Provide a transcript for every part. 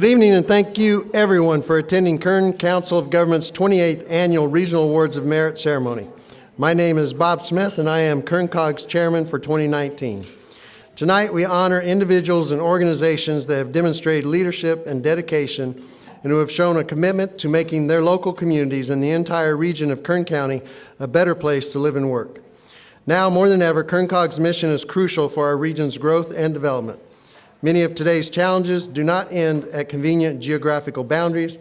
Good evening, and thank you, everyone, for attending Kern Council of Governments' 28th Annual Regional Awards of Merit Ceremony. My name is Bob Smith, and I am Kern COG's Chairman for 2019. Tonight, we honor individuals and organizations that have demonstrated leadership and dedication and who have shown a commitment to making their local communities and the entire region of Kern County a better place to live and work. Now, more than ever, Kern COG's mission is crucial for our region's growth and development. Many of today's challenges do not end at convenient geographical boundaries.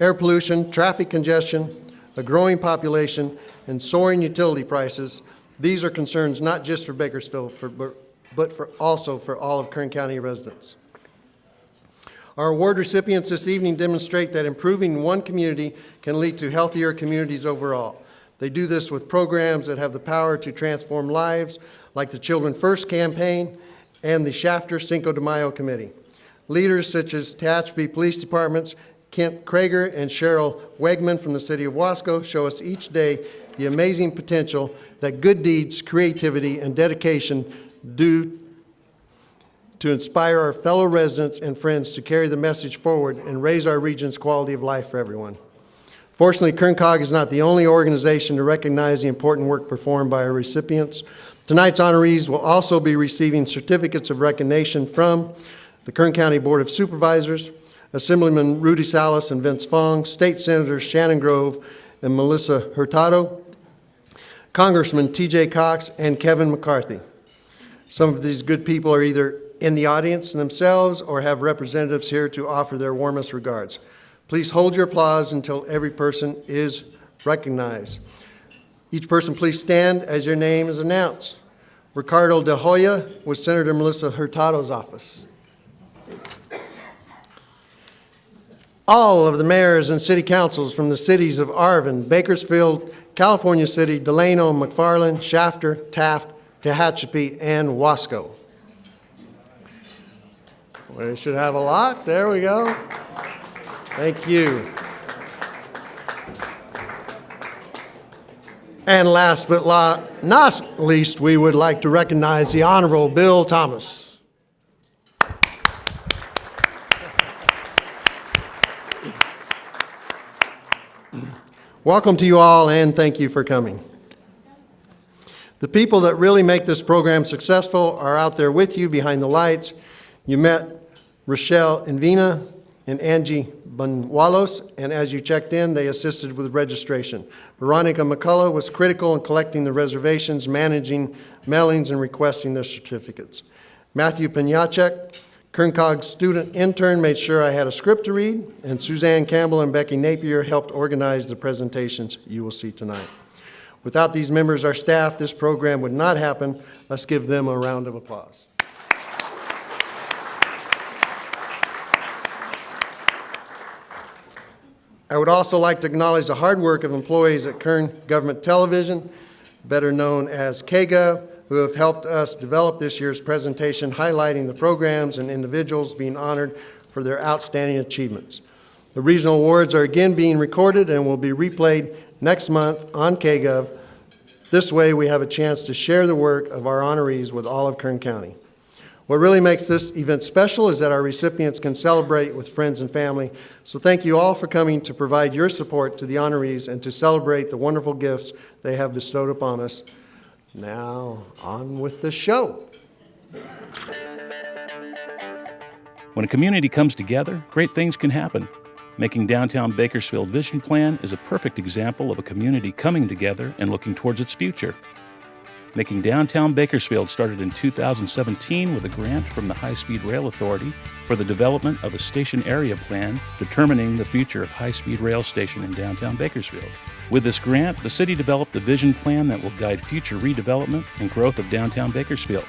Air pollution, traffic congestion, a growing population, and soaring utility prices, these are concerns not just for Bakersfield, for, but for also for all of Kern County residents. Our award recipients this evening demonstrate that improving one community can lead to healthier communities overall. They do this with programs that have the power to transform lives, like the Children First campaign and the Shafter Cinco de Mayo Committee. Leaders such as Tehachapi Police Department's Kent Kroeger and Cheryl Wegman from the city of Wasco show us each day the amazing potential that good deeds, creativity, and dedication do to inspire our fellow residents and friends to carry the message forward and raise our region's quality of life for everyone. Fortunately, Kern COG is not the only organization to recognize the important work performed by our recipients. Tonight's honorees will also be receiving certificates of recognition from the Kern County Board of Supervisors, Assemblyman Rudy Salas and Vince Fong, State Senators Shannon Grove and Melissa Hurtado, Congressman T.J. Cox, and Kevin McCarthy. Some of these good people are either in the audience themselves or have representatives here to offer their warmest regards. Please hold your applause until every person is recognized. Each person please stand as your name is announced. Ricardo De Hoya with Senator Melissa Hurtado's office. All of the mayors and city councils from the cities of Arvin, Bakersfield, California City, Delano, McFarland, Shafter, Taft, Tehachapi, and Wasco. We should have a lot. There we go. Thank you. And last but not least, we would like to recognize the Honorable Bill Thomas. Welcome to you all and thank you for coming. The people that really make this program successful are out there with you behind the lights. You met Rochelle Invina and Angie Banuelos, and as you checked in, they assisted with registration. Veronica McCullough was critical in collecting the reservations, managing mailings, and requesting their certificates. Matthew Penyacek, Kern COG's student intern, made sure I had a script to read, and Suzanne Campbell and Becky Napier helped organize the presentations you will see tonight. Without these members, our staff, this program would not happen. Let's give them a round of applause. I would also like to acknowledge the hard work of employees at Kern Government Television, better known as KGOV, who have helped us develop this year's presentation highlighting the programs and individuals being honored for their outstanding achievements. The regional awards are again being recorded and will be replayed next month on KGOV. This way we have a chance to share the work of our honorees with all of Kern County. What really makes this event special is that our recipients can celebrate with friends and family. So thank you all for coming to provide your support to the honorees and to celebrate the wonderful gifts they have bestowed upon us. Now, on with the show. When a community comes together, great things can happen. Making Downtown Bakersfield Vision Plan is a perfect example of a community coming together and looking towards its future. Making Downtown Bakersfield started in 2017 with a grant from the High Speed Rail Authority for the development of a station area plan determining the future of high speed rail station in downtown Bakersfield. With this grant, the city developed a vision plan that will guide future redevelopment and growth of downtown Bakersfield.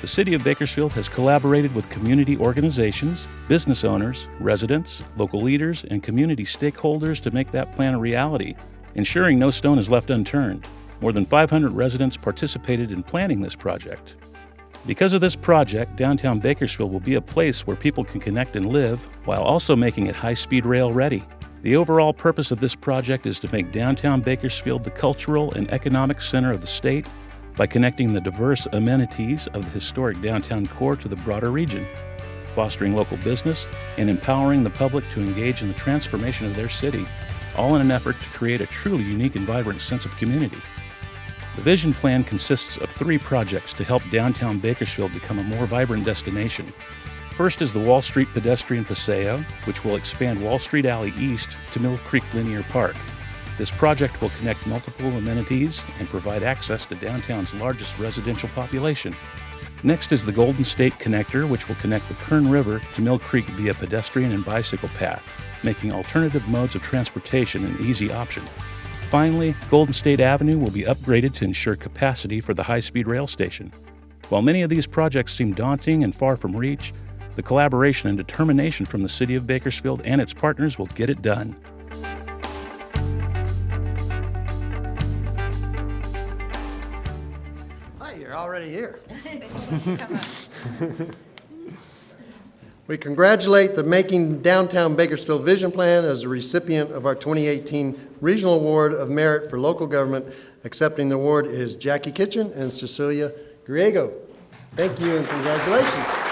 The City of Bakersfield has collaborated with community organizations, business owners, residents, local leaders, and community stakeholders to make that plan a reality, ensuring no stone is left unturned. More than 500 residents participated in planning this project. Because of this project, downtown Bakersfield will be a place where people can connect and live while also making it high speed rail ready. The overall purpose of this project is to make downtown Bakersfield the cultural and economic center of the state by connecting the diverse amenities of the historic downtown core to the broader region. fostering local business, and empowering the public to engage in the transformation of their city, all in an effort to create a truly unique and vibrant sense of community. The vision plan consists of three projects to help downtown Bakersfield become a more vibrant destination. First is the Wall Street Pedestrian Paseo, which will expand Wall Street Alley east to Mill Creek Linear Park. This project will connect multiple amenities and provide access to downtown's largest residential population. Next is the Golden State Connector, which will connect the Kern River to Mill Creek via pedestrian and bicycle path, making alternative modes of transportation an easy option. Finally, Golden State Avenue will be upgraded to ensure capacity for the high speed rail station. While many of these projects seem daunting and far from reach, the collaboration and determination from the City of Bakersfield and its partners will get it done. Hi, you're already here. We congratulate the Making Downtown Bakersfield Vision Plan as a recipient of our 2018 Regional Award of Merit for Local Government. Accepting the award is Jackie Kitchen and Cecilia Griego. Thank you and congratulations.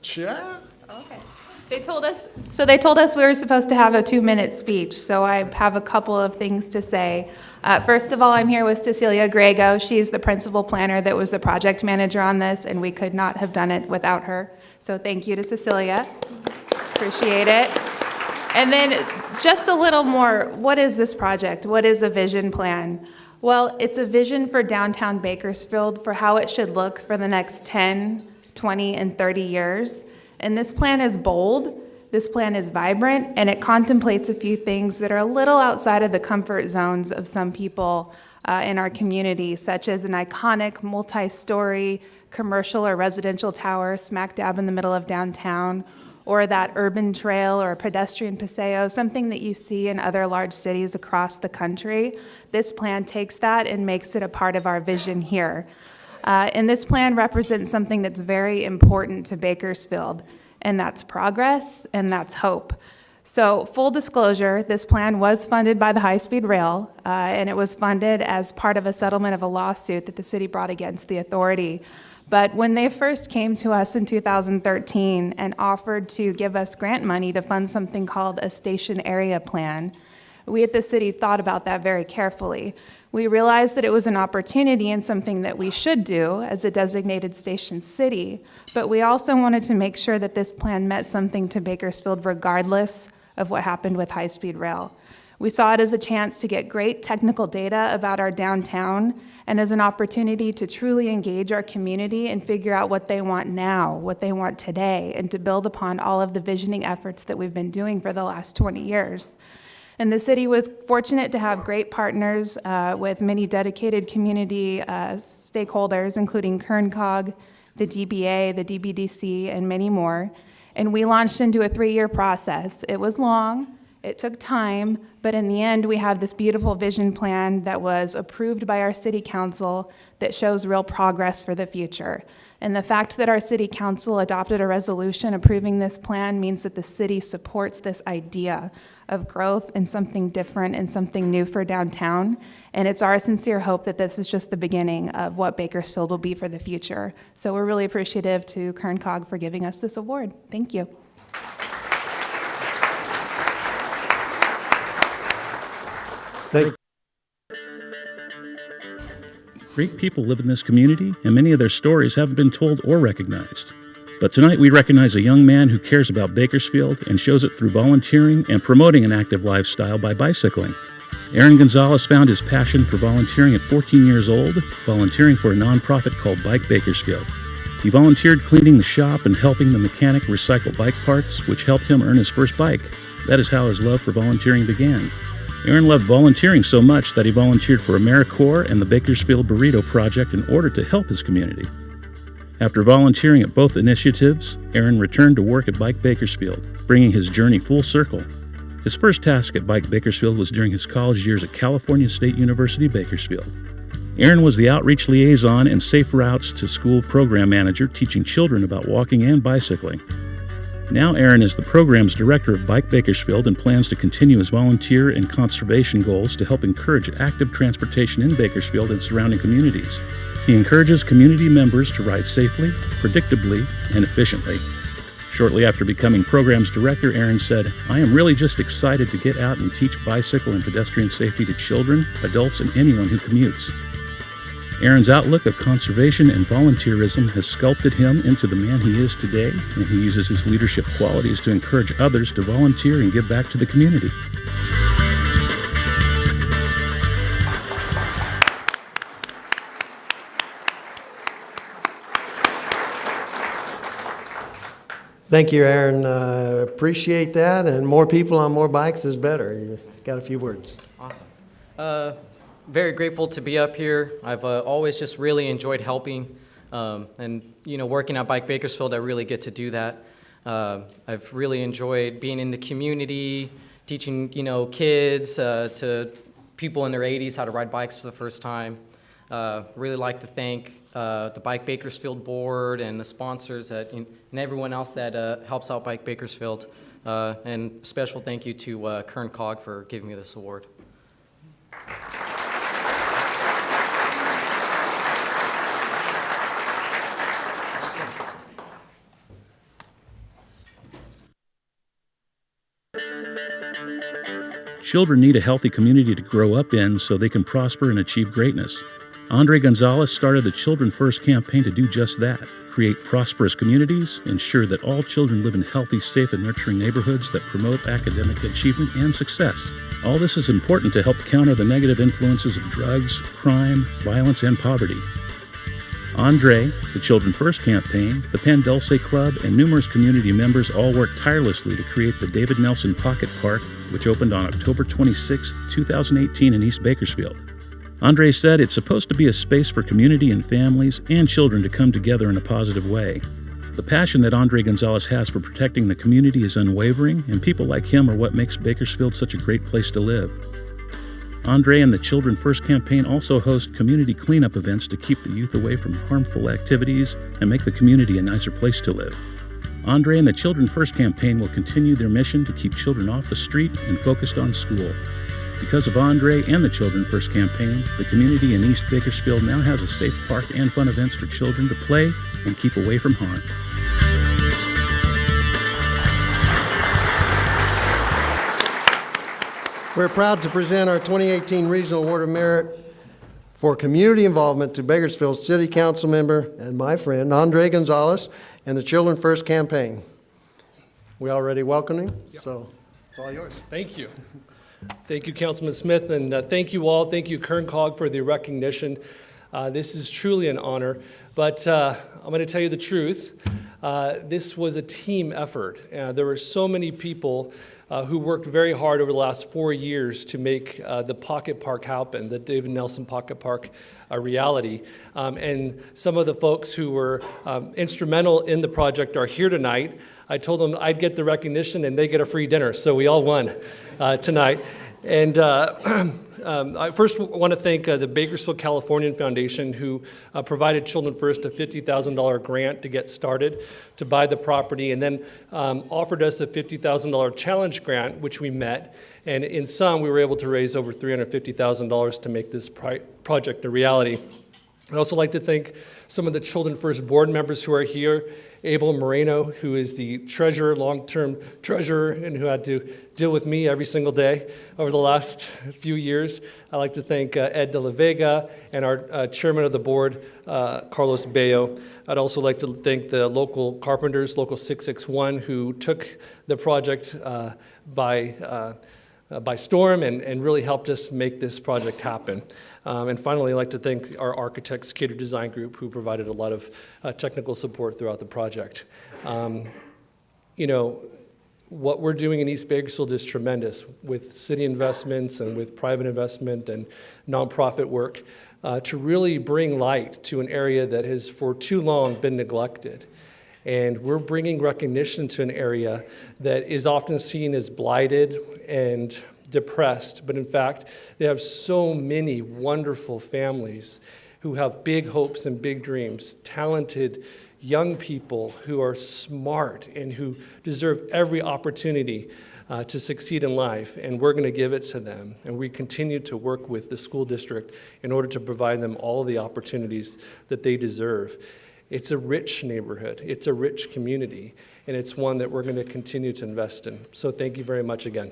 Can They told us, so they told us we were supposed to have a two-minute speech, so I have a couple of things to say. Uh, First of all, I'm here with Cecilia Griego. She's the principal planner that was the project manager on this, and we could not have done it without her. So thank you to Cecilia. Appreciate it. And then just a little more, what is this project? What is a vision plan? Well, it's a vision for downtown Bakersfield for how it should look for the next 10, 20, and 30 years. And this plan is bold, this plan is vibrant, and it contemplates a few things that are a little outside of the comfort zones of some people uh, in our community, such as an iconic multi-story commercial or residential tower smack dab in the middle of downtown, or that urban trail or pedestrian paseo, something that you see in other large cities across the country. This plan takes that and makes it a part of our vision here. Uh, and this plan represents something that's very important to Bakersfield, and that's progress and that's hope. So, full disclosure, this plan was funded by the High Speed Rail, uh, and it was funded as part of a settlement of a lawsuit that the city brought against the authority. But when they first came to us in 2013 and offered to give us grant money to fund something called a station area plan, we at the city thought about that very carefully. We realized that it was an opportunity and something that we should do as a designated station city, but we also wanted to make sure that this plan meant something to Bakersfield regardless of what happened with high-speed rail. We saw it as a chance to get great technical data about our downtown and as an opportunity to truly engage our community and figure out what they want now, what they want today, and to build upon all of the visioning efforts that we've been doing for the last 20 years. And the city was fortunate to have great partners uh, with many dedicated community uh, stakeholders, including Kern COG, the DBA, the DBDC, and many more. And we launched into a three-year process. It was long, it took time, but in the end, we have this beautiful vision plan that was approved by our city council that shows real progress for the future. And the fact that our city council adopted a resolution approving this plan means that the city supports this idea of growth and something different and something new for downtown. And it's our sincere hope that this is just the beginning of what Bakersfield will be for the future. So we're really appreciative to Kern COG for giving us this award. Thank you. Thank Great people live in this community, and many of their stories haven't been told or recognized. But tonight we recognize a young man who cares about Bakersfield and shows it through volunteering and promoting an active lifestyle by bicycling. Aaron Gonzalez found his passion for volunteering at 14 years old, volunteering for a nonprofit called Bike Bakersfield. He volunteered cleaning the shop and helping the mechanic recycle bike parts, which helped him earn his first bike. That is how his love for volunteering began. Aaron loved volunteering so much that he volunteered for AmeriCorps and the Bakersfield Burrito Project in order to help his community. After volunteering at both initiatives, Aaron returned to work at Bike Bakersfield, bringing his journey full circle. His first task at Bike Bakersfield was during his college years at California State University, Bakersfield. Aaron was the outreach liaison and safe routes to school program manager, teaching children about walking and bicycling. Now, Aaron is the program's director of Bike Bakersfield and plans to continue his volunteer and conservation goals to help encourage active transportation in Bakersfield and surrounding communities. He encourages community members to ride safely, predictably, and efficiently. Shortly after becoming programs director, Aaron said, I am really just excited to get out and teach bicycle and pedestrian safety to children, adults, and anyone who commutes. Aaron's outlook of conservation and volunteerism has sculpted him into the man he is today, and he uses his leadership qualities to encourage others to volunteer and give back to the community. Thank you, Aaron. Uh, Appreciate that, and more people on more bikes is better. You got a few words. Awesome. Uh, very grateful to be up here. I've uh, always just really enjoyed helping, um, and you know, working at Bike Bakersfield, I really get to do that. Uh, I've really enjoyed being in the community, teaching you know kids uh, to people in their 80s how to ride bikes for the first time. Uh, really like to thank uh, the Bike Bakersfield board and the sponsors and everyone else that uh, helps out Bike Bakersfield. And special thank you to Kern COG for giving me this award. Children need a healthy community to grow up in so they can prosper and achieve greatness. Andre Gonzalez started the Children First campaign to do just that create prosperous communities, ensure that all children live in healthy, safe, and nurturing neighborhoods that promote academic achievement and success. All this is important to help counter the negative influences of drugs, crime, violence, and poverty. Andre, the Children First campaign, the Pan Dulce Club, and numerous community members all work tirelessly to create the David Nelson Pocket Park, which opened on October 26, 2018 in East Bakersfield. Andre said it's supposed to be a space for community and families and children to come together in a positive way. The passion that Andre Gonzalez has for protecting the community is unwavering, and people like him are what makes Bakersfield such a great place to live. Andre and the Children First campaign also host community cleanup events to keep the youth away from harmful activities and make the community a nicer place to live. Andre and the Children First campaign will continue their mission to keep children off the street and focused on school. Because of Andre and the Children First campaign, the community in East Bakersfield now has a safe park and fun events for children to play and keep away from harm. We're proud to present our 2018 Regional Award of Merit for community involvement to Bakersfield City Council member and my friend Andre Gonzalez and the Children First campaign. We already welcome him, so it's all yours. Thank you. Thank you, Councilman Smith, and uh, thank you all. Thank you, Kern COG, for the recognition. Uh, This is truly an honor, but uh, I'm going to tell you the truth. Uh, This was a team effort. Uh, There were so many people uh, who worked very hard over the last four years to make uh, the Pocket Park happen, the David Nelson Pocket Park a reality. Um, And some of the folks who were um, instrumental in the project are here tonight. I told them I'd get the recognition and they get a free dinner, so we all won uh, tonight. And uh, um, I first want to thank uh, the Bakersfield Californian Foundation, who uh, provided Children First a $50,000 grant to get started to buy the property, and then um, offered us a $50,000 challenge grant, which we met. And in sum, we were able to raise over $350,000 to make this project a reality. I'd also like to thank some of the Children First board members who are here. Abel Moreno, who is the treasurer, long-term treasurer, and who had to deal with me every single day over the last few years. I'd like to thank uh, Ed De La Vega and our uh, chairman of the board, uh, Carlos Bello. I'd also like to thank the local carpenters, Local 661, who took the project uh, by uh, by storm and, and really helped us make this project happen. Um, and finally, I'd like to thank our architects, Cater Design Group, who provided a lot of uh, technical support throughout the project. Um, you know, what we're doing in East Bakersfield is tremendous with city investments and with private investment and nonprofit work uh, to really bring light to an area that has for too long been neglected. And we're bringing recognition to an area that is often seen as blighted and depressed. But in fact, they have so many wonderful families who have big hopes and big dreams, talented young people who are smart and who deserve every opportunity uh, to succeed in life, and we're going to give it to them. And we continue to work with the school district in order to provide them all the opportunities that they deserve. It's a rich neighborhood, it's a rich community, and it's one that we're going to continue to invest in. So thank you very much again.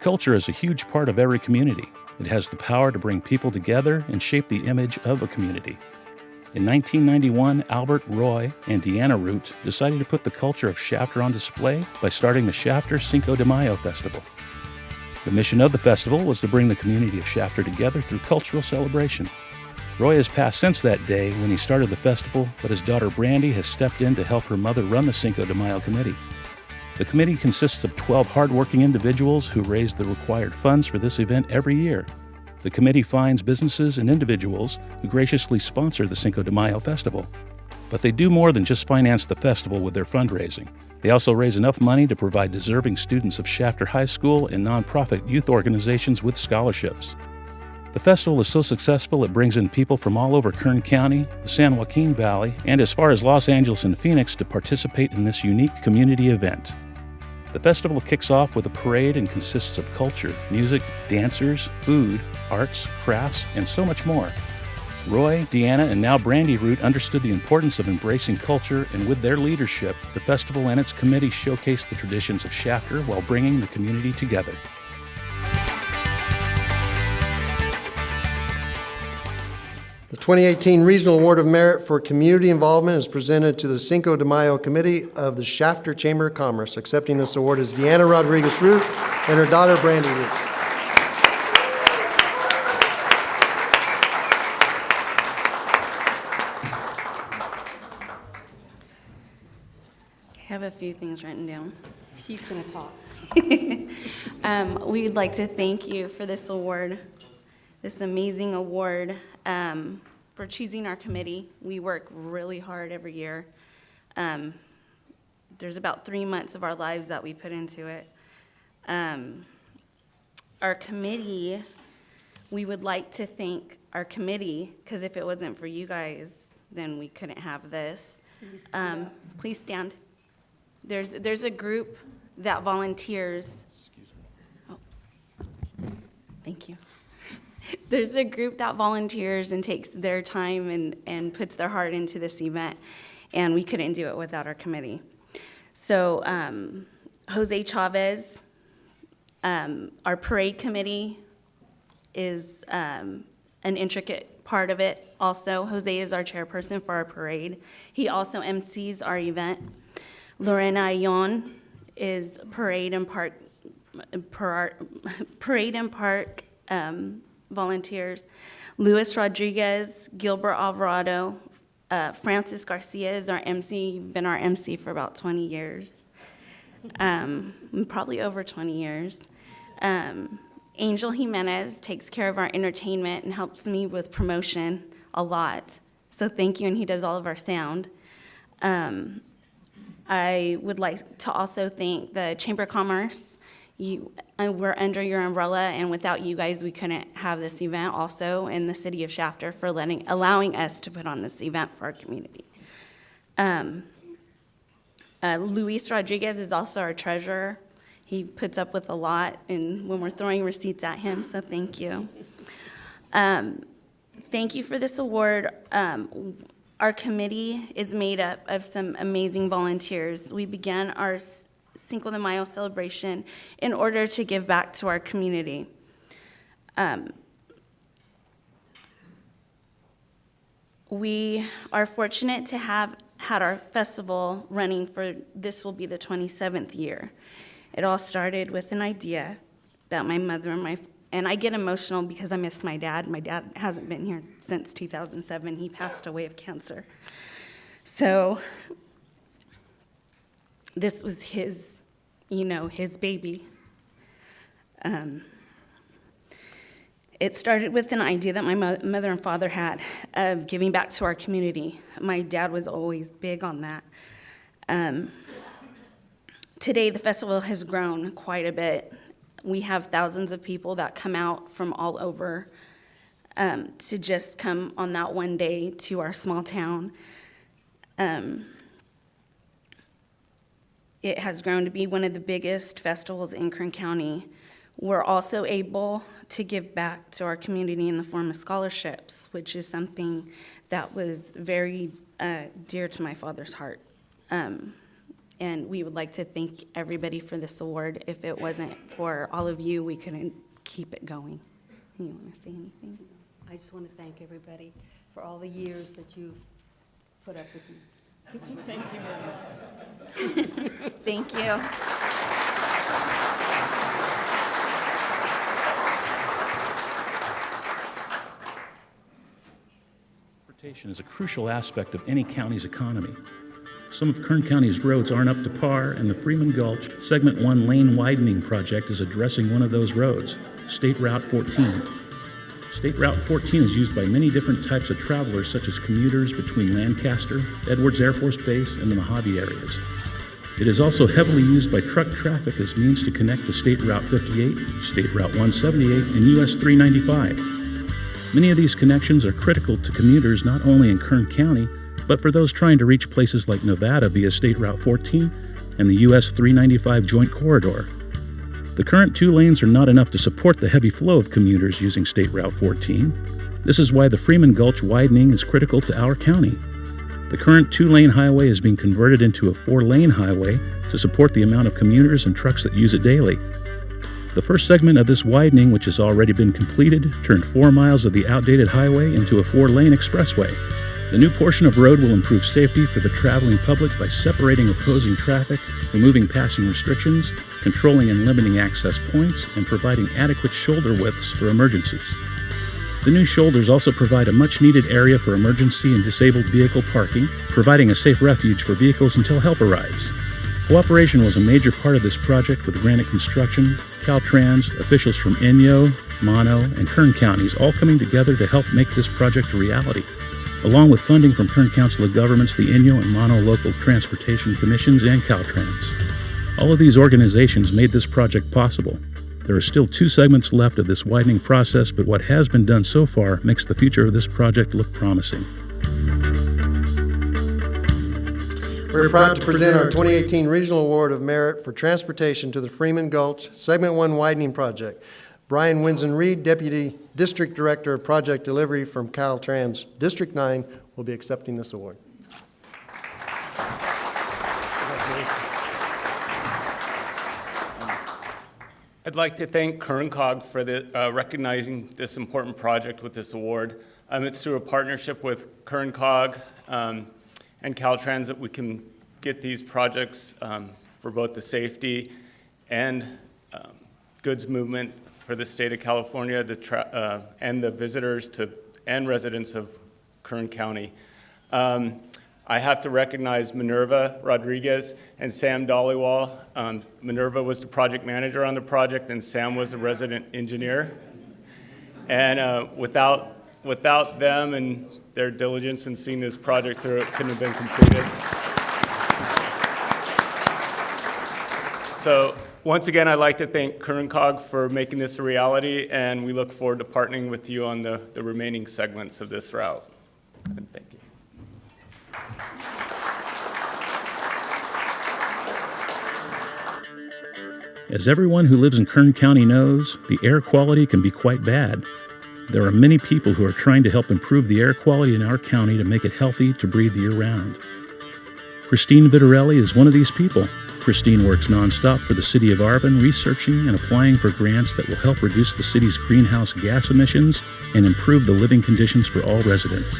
Culture is a huge part of every community. It has the power to bring people together and shape the image of a community. In 1991, Albert, Roy, and Deanna Root decided to put the culture of Shafter on display by starting the Shafter Cinco de Mayo Festival. The mission of the festival was to bring the community of Shafter together through cultural celebration. Roy has passed since that day when he started the festival, but his daughter Brandy has stepped in to help her mother run the Cinco de Mayo committee. The committee consists of 12 hardworking individuals who raise the required funds for this event every year. The committee finds businesses and individuals who graciously sponsor the Cinco de Mayo festival. But they do more than just finance the festival with their fundraising. They also raise enough money to provide deserving students of Shafter High School and nonprofit youth organizations with scholarships. The festival is so successful it brings in people from all over Kern County, the San Joaquin Valley, and as far as Los Angeles and Phoenix to participate in this unique community event. The festival kicks off with a parade and consists of culture, music, dancers, food, arts, crafts, and so much more. Roy, Deanna, and now Brandy Root understood the importance of embracing culture, and with their leadership, the festival and its committee showcased the traditions of Shafter while bringing the community together. The 2018 Regional Award of Merit for Community Involvement is presented to the Cinco de Mayo Committee of the Shafter Chamber of Commerce. Accepting this award is Deanna Rodriguez Root and her daughter Brandy Root. Few things written down. She's going to talk. Um, We'd like to thank you for this award, this amazing award, um, for choosing our committee. We work really hard every year. Um, There's about three months of our lives that we put into it. Um, Our committee, we would like to thank our committee, because if it wasn't for you guys, then we couldn't have this. Um, Please stand. There's, there's a group that volunteers. Excuse me. Oh, Thank you. There's a group that volunteers and takes their time and, and puts their heart into this event, and we couldn't do it without our committee. So um, Jose Chavez, um, our parade committee is um, an intricate part of it also. Jose is our chairperson for our parade. He also MCs our event. Lorena Ayon is parade and park, par- parade and park um, volunteers. Luis Rodriguez, Gilbert Alvarado, uh, Francis Garcia is our MC, been our MC for about 20 years, um, probably over 20 years. Um, Angel Jimenez takes care of our entertainment and helps me with promotion a lot. So thank you, and he does all of our sound. Um, I would like to also thank the Chamber of Commerce. You, uh, we're under your umbrella, and without you guys, we couldn't have this event also, in the city of Shafter for letting, allowing us to put on this event for our community. Um, uh, Luis Rodriguez is also our treasurer. He puts up with a lot, and when we're throwing receipts at him, so thank you. Um, Thank you for this award. Um, Our committee is made up of some amazing volunteers. We began our Cinco de Mayo celebration in order to give back to our community. Um, We are fortunate to have had our festival running for, this will be the 27th year. It all started with an idea that my mother and my, and I get emotional because I miss my dad. My dad hasn't been here since 2007. He passed away of cancer. So this was his, you know, his baby. Um, it started with an idea that my mo- mother and father had of giving back to our community. My dad was always big on that. Um, today, the festival has grown quite a bit. We have thousands of people that come out from all over um, to just come on that one day to our small town. Um, it has grown to be one of the biggest festivals in Kern County. We're also able to give back to our community in the form of scholarships, which is something that was very uh, dear to my father's heart. Um, And we would like to thank everybody for this award. If it wasn't for all of you, we couldn't keep it going. You want to say anything? I just want to thank everybody for all the years that you've put up with me. Thank you. Transportation is a crucial aspect of any county's economy. Some of Kern County's roads aren't up to par, and the Freeman Gulch Segment 1 lane widening project is addressing one of those roads, State Route 14. State Route 14 is used by many different types of travelers, such as commuters between Lancaster, Edwards Air Force Base, and the Mojave areas. It is also heavily used by truck traffic as means to connect to State Route 58, State Route 178, and US 395. Many of these connections are critical to commuters not only in Kern County, but for those trying to reach places like Nevada via State Route 14 and the US 395 Joint Corridor. The current two lanes are not enough to support the heavy flow of commuters using State Route 14. This is why the Freeman Gulch widening is critical to our county. The current two lane highway is being converted into a four lane highway to support the amount of commuters and trucks that use it daily. The first segment of this widening, which has already been completed, turned four miles of the outdated highway into a four lane expressway. The new portion of road will improve safety for the traveling public by separating opposing traffic, removing passing restrictions, controlling and limiting access points, and providing adequate shoulder widths for emergencies. The new shoulders also provide a much needed area for emergency and disabled vehicle parking, providing a safe refuge for vehicles until help arrives. Cooperation was a major part of this project with Granite Construction, Caltrans, officials from Inyo, Mono, and Kern counties all coming together to help make this project a reality. Along with funding from Kern Council of Governments, the Inyo and Mono local transportation commissions, and Caltrans. All of these organizations made this project possible. There are still two segments left of this widening process, but what has been done so far makes the future of this project look promising. We're proud to present our 2018 Regional Award of Merit for Transportation to the Freeman Gulch Segment 1 Widening Project. Brian Winsen Reed, Deputy District Director of Project Delivery from Caltrans District 9, will be accepting this award. I'd like to thank Kern COG for the, uh, recognizing this important project with this award. Um, It's through a partnership with Kern COG um, and Caltrans that we can get these projects um, for both the safety and um, goods movement for the state of California, uh, and the visitors to, and residents of Kern County. Um, I have to recognize Minerva Rodriguez and Sam Dollywall. Um, Minerva was the project manager on the project, and Sam was the resident engineer. And uh, without, without them and their diligence in seeing this project through, it couldn't have been completed. So once again, I'd like to thank Kern COG for making this a reality, and we look forward to partnering with you on the, the remaining segments of this route. And thank you. As everyone who lives in Kern County knows, the air quality can be quite bad. There are many people who are trying to help improve the air quality in our county to make it healthy to breathe year round. Christine Vitarelli is one of these people. Christine works nonstop for the City of Arvin, researching and applying for grants that will help reduce the city's greenhouse gas emissions and improve the living conditions for all residents.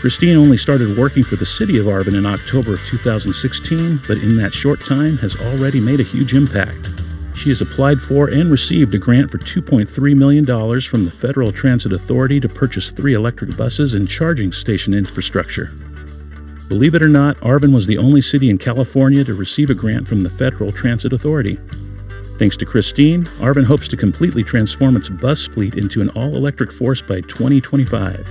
Christine only started working for the City of Arvin in October of 2016, but in that short time has already made a huge impact. She has applied for and received a grant for $2.3 million from the Federal Transit Authority to purchase three electric buses and charging station infrastructure. Believe it or not, Arvin was the only city in California to receive a grant from the Federal Transit Authority. Thanks to Christine, Arvin hopes to completely transform its bus fleet into an all electric force by 2025.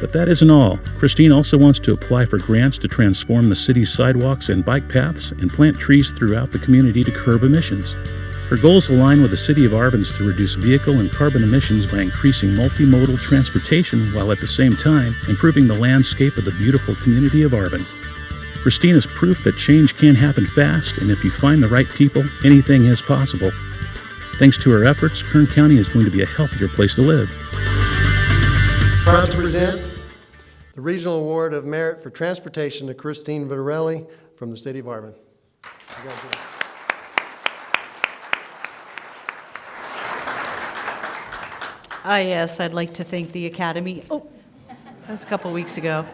But that isn't all. Christine also wants to apply for grants to transform the city's sidewalks and bike paths and plant trees throughout the community to curb emissions. Her goals align with the City of Arvin's to reduce vehicle and carbon emissions by increasing multimodal transportation while at the same time improving the landscape of the beautiful community of Arvin. Christine is proof that change can happen fast, and if you find the right people, anything is possible. Thanks to her efforts, Kern County is going to be a healthier place to live. Proud to present the Regional Award of Merit for Transportation to Christine Vitarelli from the City of Arvin. Ah, yes, I'd like to thank the Academy. Oh, that was a couple weeks ago.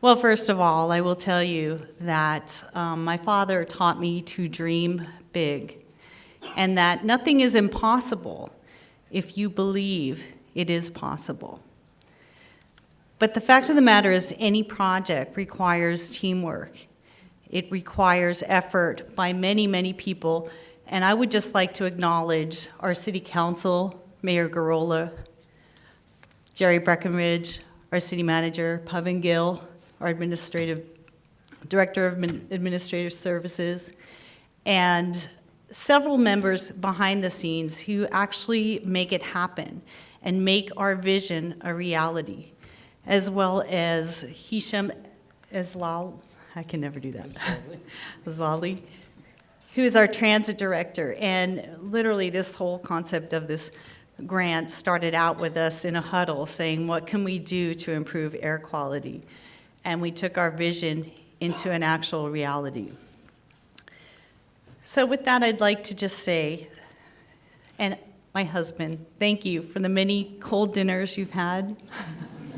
Well, first of all, I will tell you that um, my father taught me to dream big and that nothing is impossible if you believe it is possible. But the fact of the matter is, any project requires teamwork. It requires effort by many, many people. And I would just like to acknowledge our city council, Mayor Gurrola, Jerry Breckenridge, our city manager, Pavan Gill, our administrative, director of administrative services, and several members behind the scenes who actually make it happen and make our vision a reality, as well as Hisham Eslal, I can never do that, Zali, who is our transit director. And literally, this whole concept of this grant started out with us in a huddle saying, what can we do to improve air quality? And we took our vision into an actual reality. So with that, I'd like to just say, and my husband, thank you for the many cold dinners you've had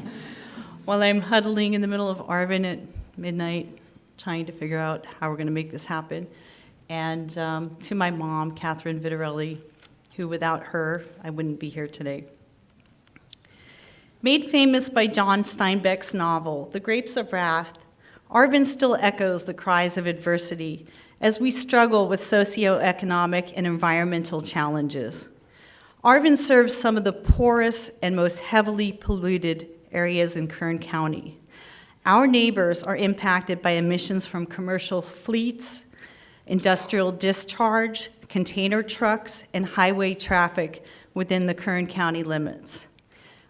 while I'm huddling in the middle of Arvin at midnight, trying to figure out how we're going to make this happen. And um, to my mom, Catherine Vitarelli, who without her, I wouldn't be here today. Made famous by John Steinbeck's novel, The Grapes of Wrath, Arvin still echoes the cries of adversity as we struggle with socioeconomic and environmental challenges. Arvin serves some of the poorest and most heavily polluted areas in Kern County. Our neighbors are impacted by emissions from commercial fleets, industrial discharge, container trucks, and highway traffic within the Kern County limits.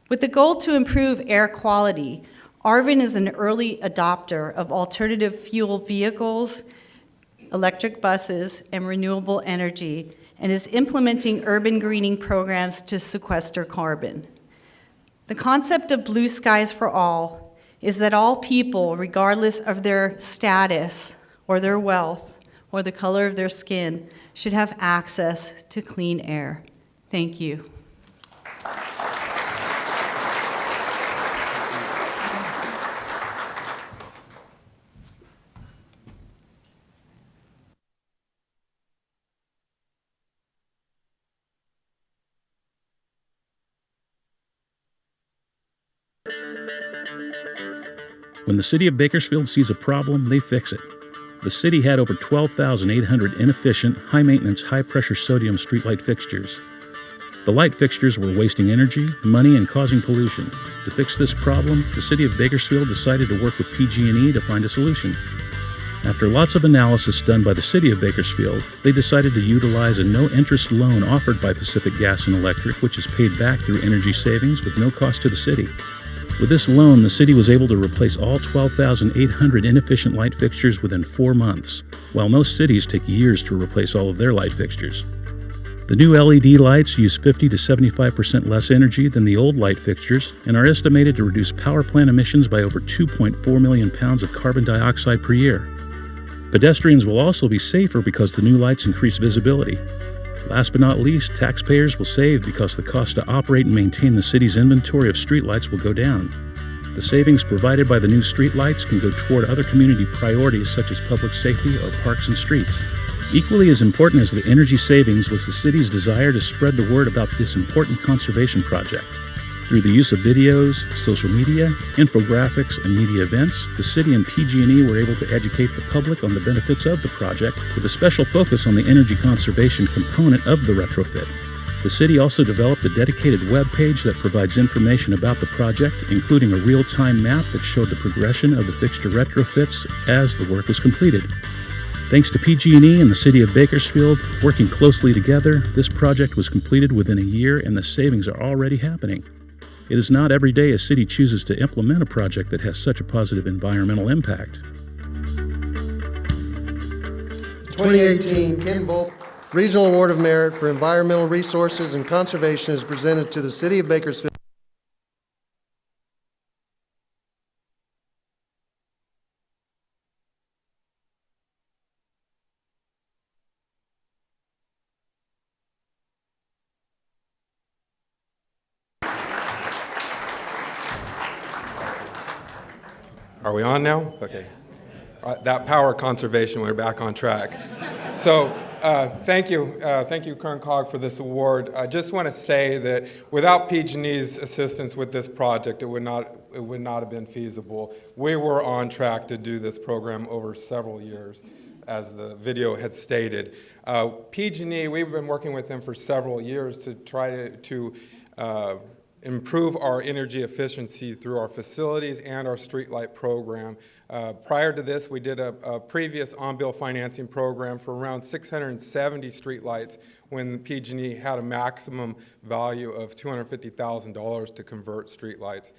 With the goal to improve air quality, Arvin is an early adopter of alternative fuel vehicles, electric buses, and renewable energy, and is implementing urban greening programs to sequester carbon. The concept of blue skies for all is that all people, regardless of their status or their wealth or the color of their skin, should have access to clean air. Thank you. When the city of Bakersfield sees a problem, they fix it. The city had over 12,800 inefficient, high maintenance, high pressure sodium streetlight fixtures. The light fixtures were wasting energy, money, and causing pollution. To fix this problem, the city of Bakersfield decided to work with PG&E to find a solution. After lots of analysis done by the city of Bakersfield, they decided to utilize a no-interest loan offered by Pacific Gas and Electric, which is paid back through energy savings with no cost to the city. With this loan, the city was able to replace all 12,800 inefficient light fixtures within four months, while most cities take years to replace all of their light fixtures. The new LED lights use 50 to 75% less energy than the old light fixtures and are estimated to reduce power plant emissions by over 2.4 million pounds of carbon dioxide per year. Pedestrians will also be safer because the new lights increase visibility. Last but not least, taxpayers will save because the cost to operate and maintain the city's inventory of streetlights will go down. The savings provided by the new streetlights can go toward other community priorities such as public safety or parks and streets. Equally as important as the energy savings was the city's desire to spread the word about this important conservation project. Through the use of videos, social media, infographics, and media events, the city and PG&E were able to educate the public on the benefits of the project with a special focus on the energy conservation component of the retrofit. The city also developed a dedicated web page that provides information about the project, including a real-time map that showed the progression of the fixture retrofits as the work was completed. Thanks to PG&E and the City of Bakersfield working closely together, this project was completed within a year and the savings are already happening. It is not every day a city chooses to implement a project that has such a positive environmental impact. 2018 Ken Volk Regional Award of Merit for Environmental Resources and Conservation is presented to the City of Bakersfield. We on now? Okay. Uh, That power conservation, we're back on track. So, uh, thank you, uh, thank you, Kern COG, for this award. I just want to say that without PG&E's assistance with this project, it would not, it would not have been feasible. We were on track to do this program over several years, as the video had stated. Uh, PG&E, we've been working with them for several years to try to, to uh, improve our energy efficiency through our facilities and our streetlight program. Uh, prior to this, we did a, a previous on-bill financing program for around 670 streetlights when PG&E had a maximum value of $250,000 to convert streetlights.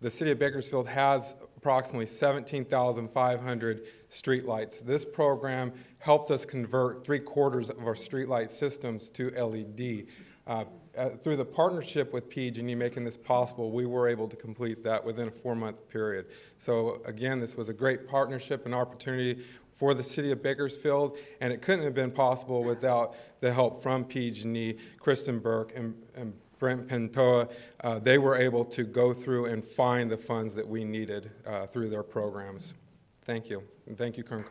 The city of Bakersfield has approximately 17,500 streetlights. This program helped us convert three quarters of our streetlight systems to LED. Uh, uh, through the partnership with PG&E making this possible, we were able to complete that within a four-month period. So again, this was a great partnership and opportunity for the city of Bakersfield, and it couldn't have been possible without the help from PG&E, Kristen Burke, and, and Brent Pentoa. Uh, they were able to go through and find the funds that we needed uh, through their programs. Thank you, and thank you, Kern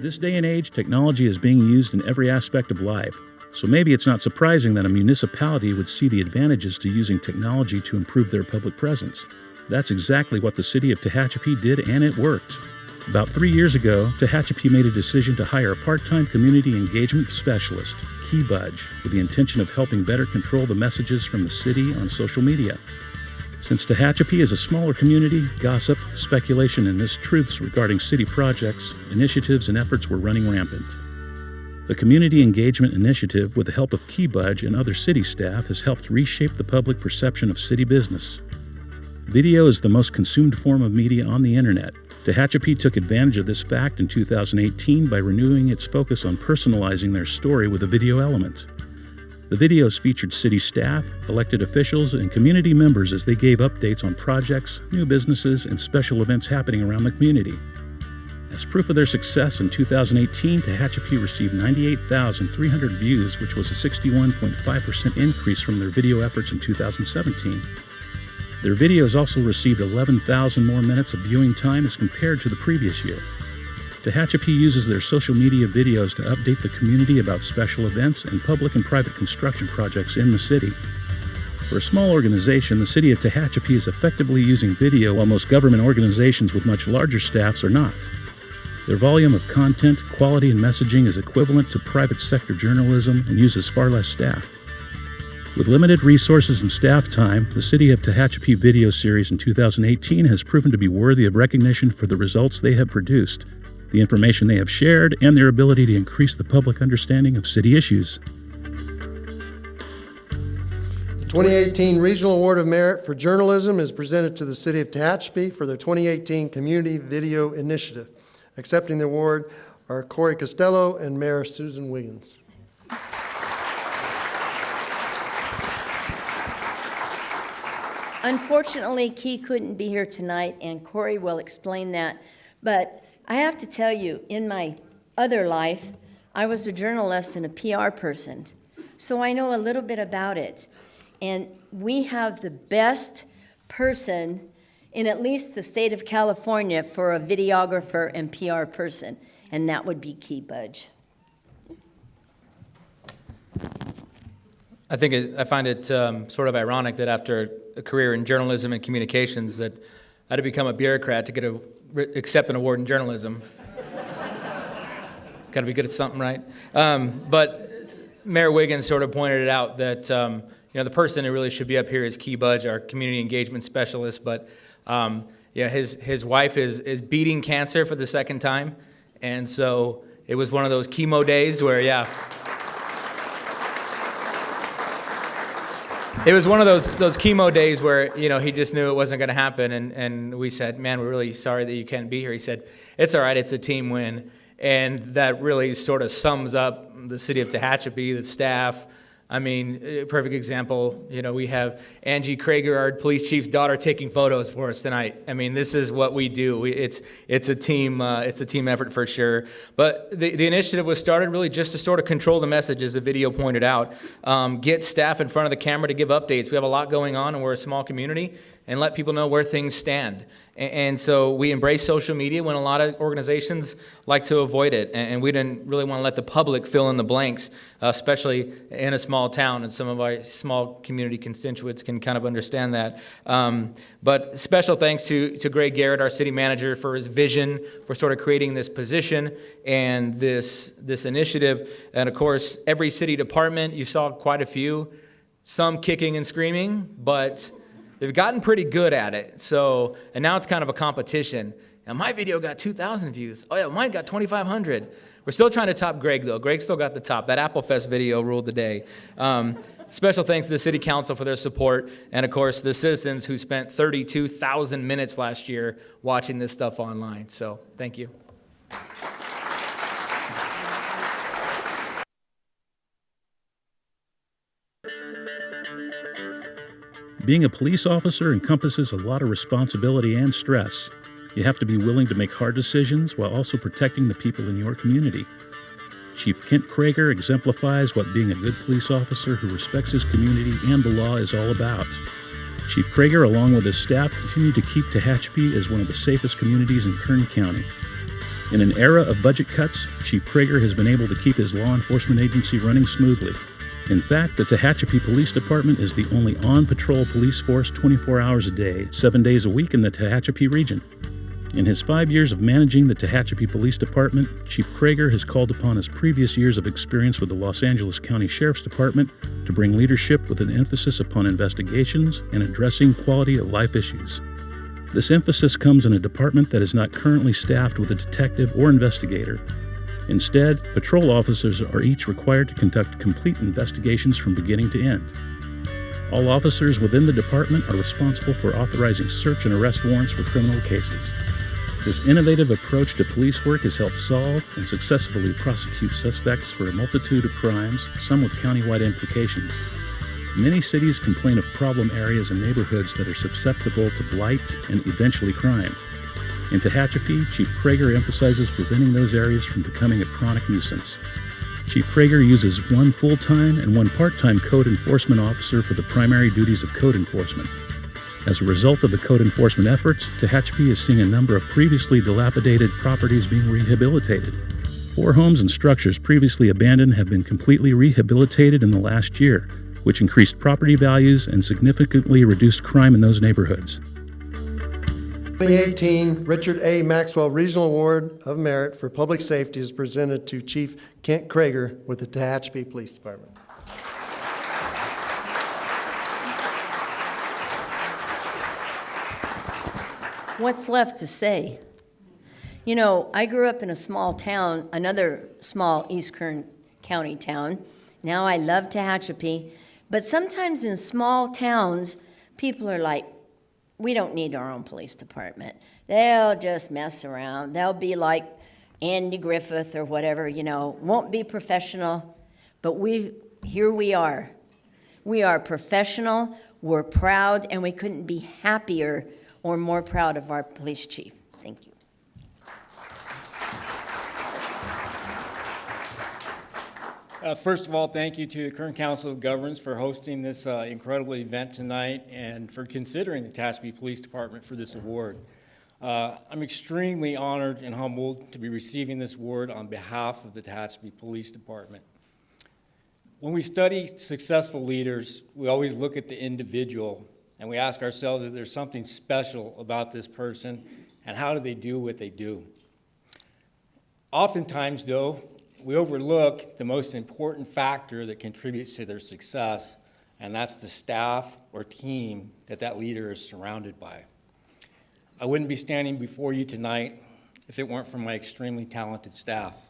This day and age, technology is being used in every aspect of life. So maybe it's not surprising that a municipality would see the advantages to using technology to improve their public presence. That's exactly what the city of Tehachapi did, and it worked. About three years ago, Tehachapi made a decision to hire a part time community engagement specialist, Key Budge, with the intention of helping better control the messages from the city on social media. Since Tehachapi is a smaller community, gossip, speculation, and mistruths regarding city projects, initiatives, and efforts were running rampant. The Community Engagement Initiative, with the help of Key Budge and other city staff, has helped reshape the public perception of city business. Video is the most consumed form of media on the internet. Tehachapi took advantage of this fact in 2018 by renewing its focus on personalizing their story with a video element. The videos featured city staff, elected officials, and community members as they gave updates on projects, new businesses, and special events happening around the community. As proof of their success in 2018, Tehachapi received 98,300 views, which was a 61.5% increase from their video efforts in 2017. Their videos also received 11,000 more minutes of viewing time as compared to the previous year. Tehachapi uses their social media videos to update the community about special events and public and private construction projects in the city. For a small organization, the city of Tehachapi is effectively using video while most government organizations with much larger staffs are not. Their volume of content, quality, and messaging is equivalent to private sector journalism and uses far less staff. With limited resources and staff time, the City of Tehachapi video series in 2018 has proven to be worthy of recognition for the results they have produced, the information they have shared, and their ability to increase the public understanding of city issues. The 2018 Regional Award of Merit for Journalism is presented to the City of Tehachapi for their 2018 Community Video Initiative. Accepting the award are Corey Costello and Mayor Susan Wiggins. Unfortunately, Key couldn't be here tonight, and Corey will explain that. But I have to tell you, in my other life, I was a journalist and a PR person, so I know a little bit about it. And we have the best person in at least the state of California for a videographer and PR person, and that would be Key Budge. I think it, I find it um, sort of ironic that after a career in journalism and communications, that I had to become a bureaucrat to get a accept an award in journalism. Got to be good at something, right? Um, but Mayor Wiggins sort of pointed it out that um, you know, the person who really should be up here is Key Budge, our community engagement specialist. But um, yeah, his his wife is is beating cancer for the second time, and so it was one of those chemo days where yeah. It was one of those those chemo days where you know he just knew it wasn't going to happen, and and we said, "Man, we're really sorry that you can't be here." He said, "It's all right. It's a team win," and that really sort of sums up the city of Tehachapi, the staff. I mean, perfect example. You know, we have Angie Kroeger, our police chief's daughter, taking photos for us tonight. I mean, this is what we do. We, it's it's a team uh, it's a team effort for sure. But the, the initiative was started really just to sort of control the message, as the video pointed out. Um, get staff in front of the camera to give updates. We have a lot going on, and we're a small community, and let people know where things stand. And, so we embrace social media when a lot of organizations like to avoid it, and, we didn't really want to let the public fill in the blanks, especially in a small town, and some of our small community constituents can kind of understand that. Um, but special thanks to, to Greg Garrett, our city manager, for his vision for sort of creating this position and this, this initiative. And of course, every city department, you saw quite a few, some kicking and screaming, but They've gotten pretty good at it. So, and now it's kind of a competition. Now, my video got 2,000 views. Oh, yeah, mine got 2,500. We're still trying to top Greg, though. Greg still got the top. That Apple Fest video ruled the day. Um, special thanks to the City Council for their support, and of course, the citizens who spent 32,000 minutes last year watching this stuff online. So, thank you. Being a police officer encompasses a lot of responsibility and stress. You have to be willing to make hard decisions while also protecting the people in your community. Chief Kent Kroeger exemplifies what being a good police officer who respects his community and the law is all about. Chief Kroeger, along with his staff, continue to keep Tehachapi as one of the safest communities in Kern County. In an era of budget cuts, Chief Kroeger has been able to keep his law enforcement agency running smoothly. In fact, the Tehachapi Police Department is the only on patrol police force 24 hours a day, seven days a week in the Tehachapi region. In his five years of managing the Tehachapi Police Department, Chief Kroeger has called upon his previous years of experience with the Los Angeles County Sheriff's Department to bring leadership with an emphasis upon investigations and addressing quality of life issues. This emphasis comes in a department that is not currently staffed with a detective or investigator, Instead, patrol officers are each required to conduct complete investigations from beginning to end. All officers within the department are responsible for authorizing search and arrest warrants for criminal cases. This innovative approach to police work has helped solve and successfully prosecute suspects for a multitude of crimes, some with countywide implications. Many cities complain of problem areas and neighborhoods that are susceptible to blight and eventually crime. In Tehachapi, Chief Kroeger emphasizes preventing those areas from becoming a chronic nuisance. Chief Kroeger uses one full time and one part time code enforcement officer for the primary duties of code enforcement. As a result of the code enforcement efforts, Tehachapi is seeing a number of previously dilapidated properties being rehabilitated. Four homes and structures previously abandoned have been completely rehabilitated in the last year, which increased property values and significantly reduced crime in those neighborhoods. 2018 Richard A. Maxwell Regional Award of Merit for Public Safety is presented to Chief Kent Kroeger with the Tehachapi Police Department. What's left to say? You know, I grew up in a small town, another small East Kern County town. Now I love Tehachapi. But sometimes in small towns, people are like, we don't need our own police department. They'll just mess around. They'll be like Andy Griffith or whatever, you know, won't be professional. But we, here we are. We are professional, we're proud, and we couldn't be happier or more proud of our police chief. Thank you. Uh, first of all, thank you to the Kern Council of Governments for hosting this uh, incredible event tonight and for considering the Tehachapi Police Department for this award. Uh, I'm extremely honored and humbled to be receiving this award on behalf of the Tehachapi Police Department. When we study successful leaders, we always look at the individual and we ask ourselves if there's something special about this person and how do they do what they do. Oftentimes, though, we overlook the most important factor that contributes to their success, and that's the staff or team that that leader is surrounded by. I wouldn't be standing before you tonight if it weren't for my extremely talented staff.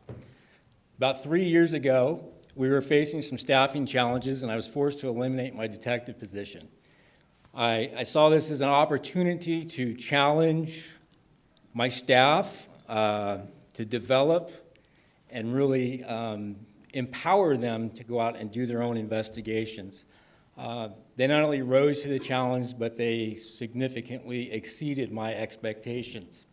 About three years ago, we were facing some staffing challenges, and I was forced to eliminate my detective position. I, I saw this as an opportunity to challenge my staff, uh, to develop and really um, empower them to go out and do their own investigations. Uh, they not only rose to the challenge, but they significantly exceeded my expectations.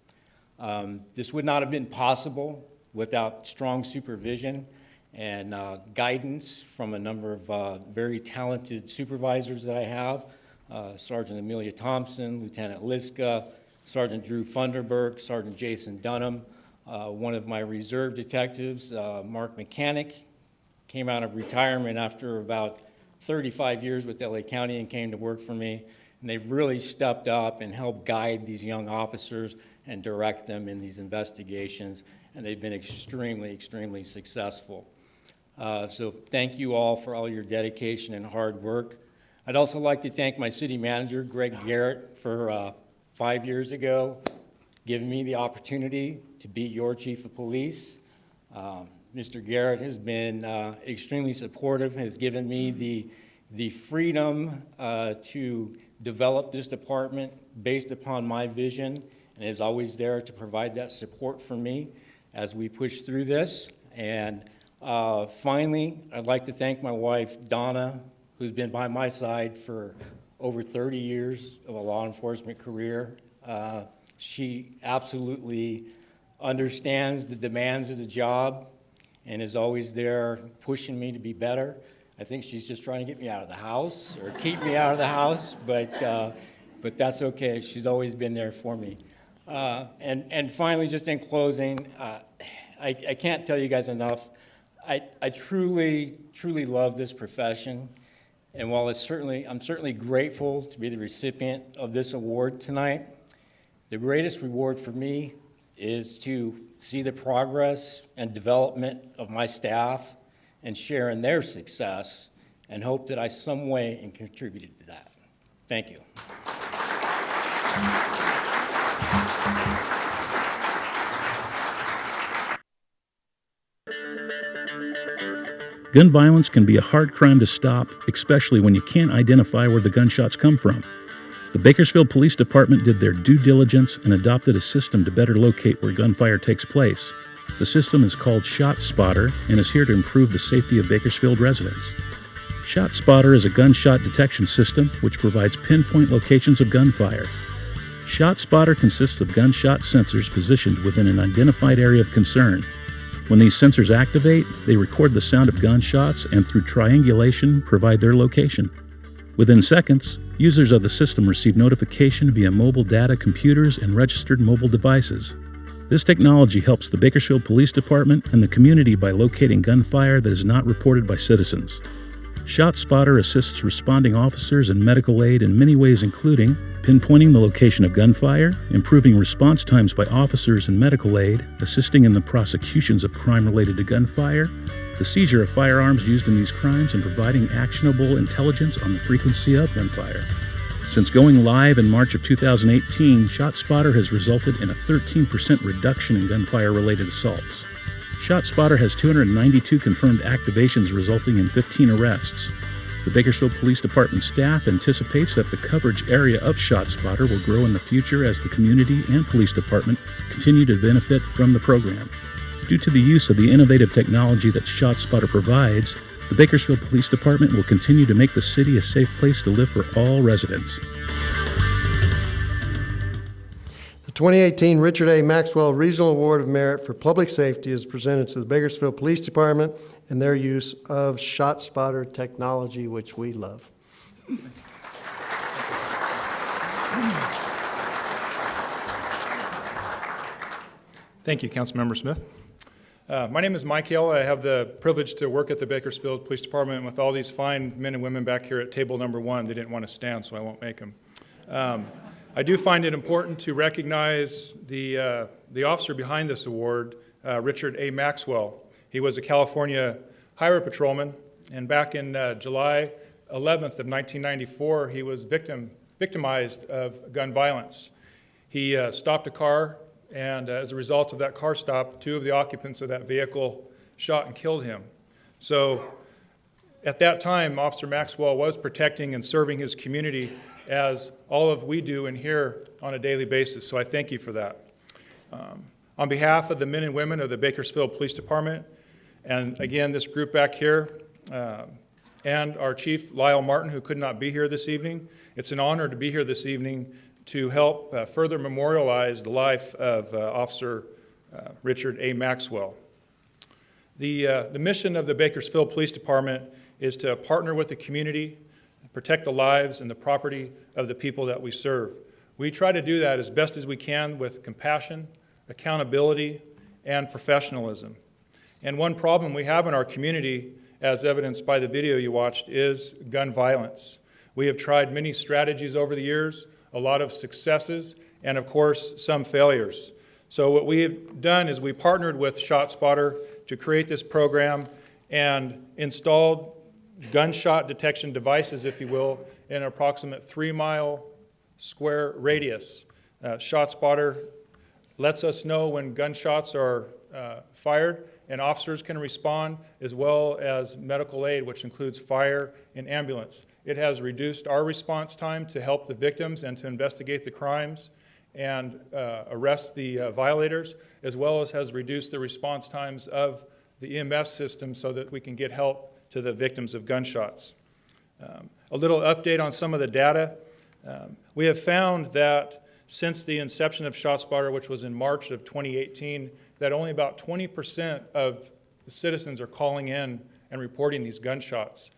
Um, this would not have been possible without strong supervision and uh, guidance from a number of uh, very talented supervisors that I have, uh, Sergeant Amelia Thompson, Lieutenant Liska, Sergeant Drew Funderburk, Sergeant Jason Dunham, uh, one of my reserve detectives, uh, Mark Mechanic, came out of retirement after about 35 years with LA County and came to work for me. And they've really stepped up and helped guide these young officers and direct them in these investigations. And they've been extremely, extremely successful. Uh, so thank you all for all your dedication and hard work. I'd also like to thank my city manager, Greg Garrett, for uh, five years ago giving me the opportunity to be your chief of police. Um, Mr. Garrett has been uh, extremely supportive, has given me the, the freedom uh, to develop this department based upon my vision and is always there to provide that support for me as we push through this. And uh, finally, I'd like to thank my wife, Donna, who's been by my side for over 30 years of a law enforcement career. Uh, she absolutely understands the demands of the job and is always there pushing me to be better. I think she's just trying to get me out of the house or keep me out of the house, but, uh, but that's okay. She's always been there for me. Uh, and, and finally, just in closing, uh, I, I can't tell you guys enough. I, I truly, truly love this profession. And while it's certainly, I'm certainly grateful to be the recipient of this award tonight, the greatest reward for me is to see the progress and development of my staff and share in their success and hope that I some way and contributed to that. Thank you. Gun violence can be a hard crime to stop, especially when you can't identify where the gunshots come from. The Bakersfield Police Department did their due diligence and adopted a system to better locate where gunfire takes place. The system is called ShotSpotter and is here to improve the safety of Bakersfield residents. ShotSpotter is a gunshot detection system which provides pinpoint locations of gunfire. ShotSpotter consists of gunshot sensors positioned within an identified area of concern. When these sensors activate, they record the sound of gunshots and through triangulation provide their location. Within seconds, users of the system receive notification via mobile data computers and registered mobile devices. This technology helps the Bakersfield Police Department and the community by locating gunfire that is not reported by citizens. ShotSpotter assists responding officers and medical aid in many ways, including pinpointing the location of gunfire, improving response times by officers and medical aid, assisting in the prosecutions of crime related to gunfire, the seizure of firearms used in these crimes, and providing actionable intelligence on the frequency of gunfire. Since going live in March of 2018, ShotSpotter has resulted in a 13% reduction in gunfire related assaults. ShotSpotter has 292 confirmed activations resulting in 15 arrests. The Bakersfield Police Department staff anticipates that the coverage area of ShotSpotter will grow in the future as the community and police department continue to benefit from the program. Due to the use of the innovative technology that ShotSpotter provides, the Bakersfield Police Department will continue to make the city a safe place to live for all residents. The 2018 Richard A. Maxwell Regional Award of Merit for Public Safety is presented to the Bakersfield Police Department and their use of ShotSpotter technology, which we love. Thank you, Councilmember Smith. Uh, my name is Mike Hill. I have the privilege to work at the Bakersfield Police Department with all these fine men and women back here at table number one. They didn't want to stand, so I won't make them. Um, I do find it important to recognize the, uh, the officer behind this award, uh, Richard A. Maxwell. He was a California highway patrolman, and back in uh, July 11th of 1994, he was victim, victimized of gun violence. He uh, stopped a car, and uh, as a result of that car stop, two of the occupants of that vehicle shot and killed him. So at that time, Officer Maxwell was protecting and serving his community as all of we do in here on a daily basis. So I thank you for that. Um, on behalf of the men and women of the Bakersfield Police Department, and again, this group back here, uh, and our Chief Lyle Martin, who could not be here this evening, it's an honor to be here this evening to help uh, further memorialize the life of uh, Officer uh, Richard A. Maxwell. The, uh, the mission of the Bakersfield Police Department is to partner with the community, protect the lives and the property of the people that we serve. We try to do that as best as we can with compassion, accountability, and professionalism. And one problem we have in our community, as evidenced by the video you watched, is gun violence. We have tried many strategies over the years, a lot of successes, and of course, some failures. So what we have done is we partnered with ShotSpotter to create this program and installed gunshot detection devices, if you will, in an approximate three mile square radius. Uh, ShotSpotter lets us know when gunshots are uh, fired, and officers can respond, as well as medical aid, which includes fire and ambulance. It has reduced our response time to help the victims and to investigate the crimes and uh, arrest the uh, violators, as well as has reduced the response times of the EMS system so that we can get help to the victims of gunshots. Um, a little update on some of the data. Um, we have found that since the inception of ShotSpotter, which was in March of 2018, that only about 20% of the citizens are calling in and reporting these gunshots.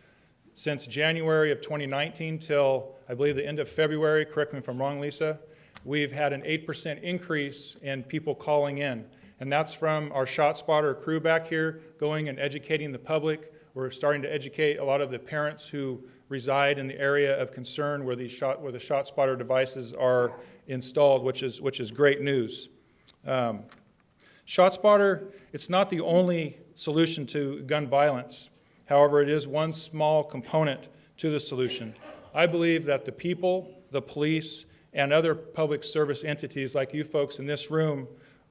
Since January of 2019 till I believe the end of February, correct me if I'm wrong, Lisa, we've had an 8% increase in people calling in. And that's from our ShotSpotter crew back here going and educating the public. We're starting to educate a lot of the parents who reside in the area of concern where, these shot, where the ShotSpotter devices are installed, which is, which is great news. Um, ShotSpotter, it's not the only solution to gun violence. However, it is one small component to the solution. I believe that the people, the police, and other public service entities like you folks in this room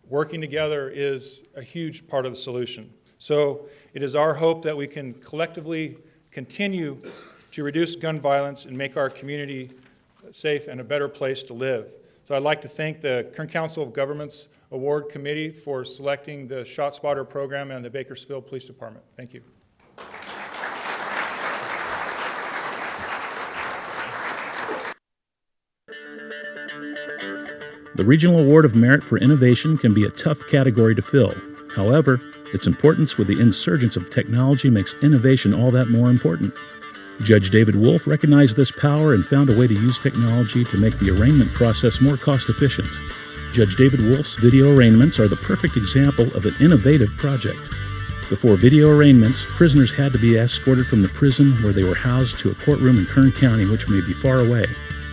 working together is a huge part of the solution. So it is our hope that we can collectively continue to reduce gun violence and make our community safe and a better place to live. So I'd like to thank the Kern Council of Governments Award Committee for selecting the ShotSpotter program and the Bakersfield Police Department. Thank you. The Regional Award of Merit for Innovation can be a tough category to fill. However, its importance with the insurgence of technology makes innovation all that more important. Judge David Wolf recognized this power and found a way to use technology to make the arraignment process more cost efficient. Judge David Wolf's video arraignments are the perfect example of an innovative project. Before video arraignments, prisoners had to be escorted from the prison where they were housed to a courtroom in Kern County, which may be far away.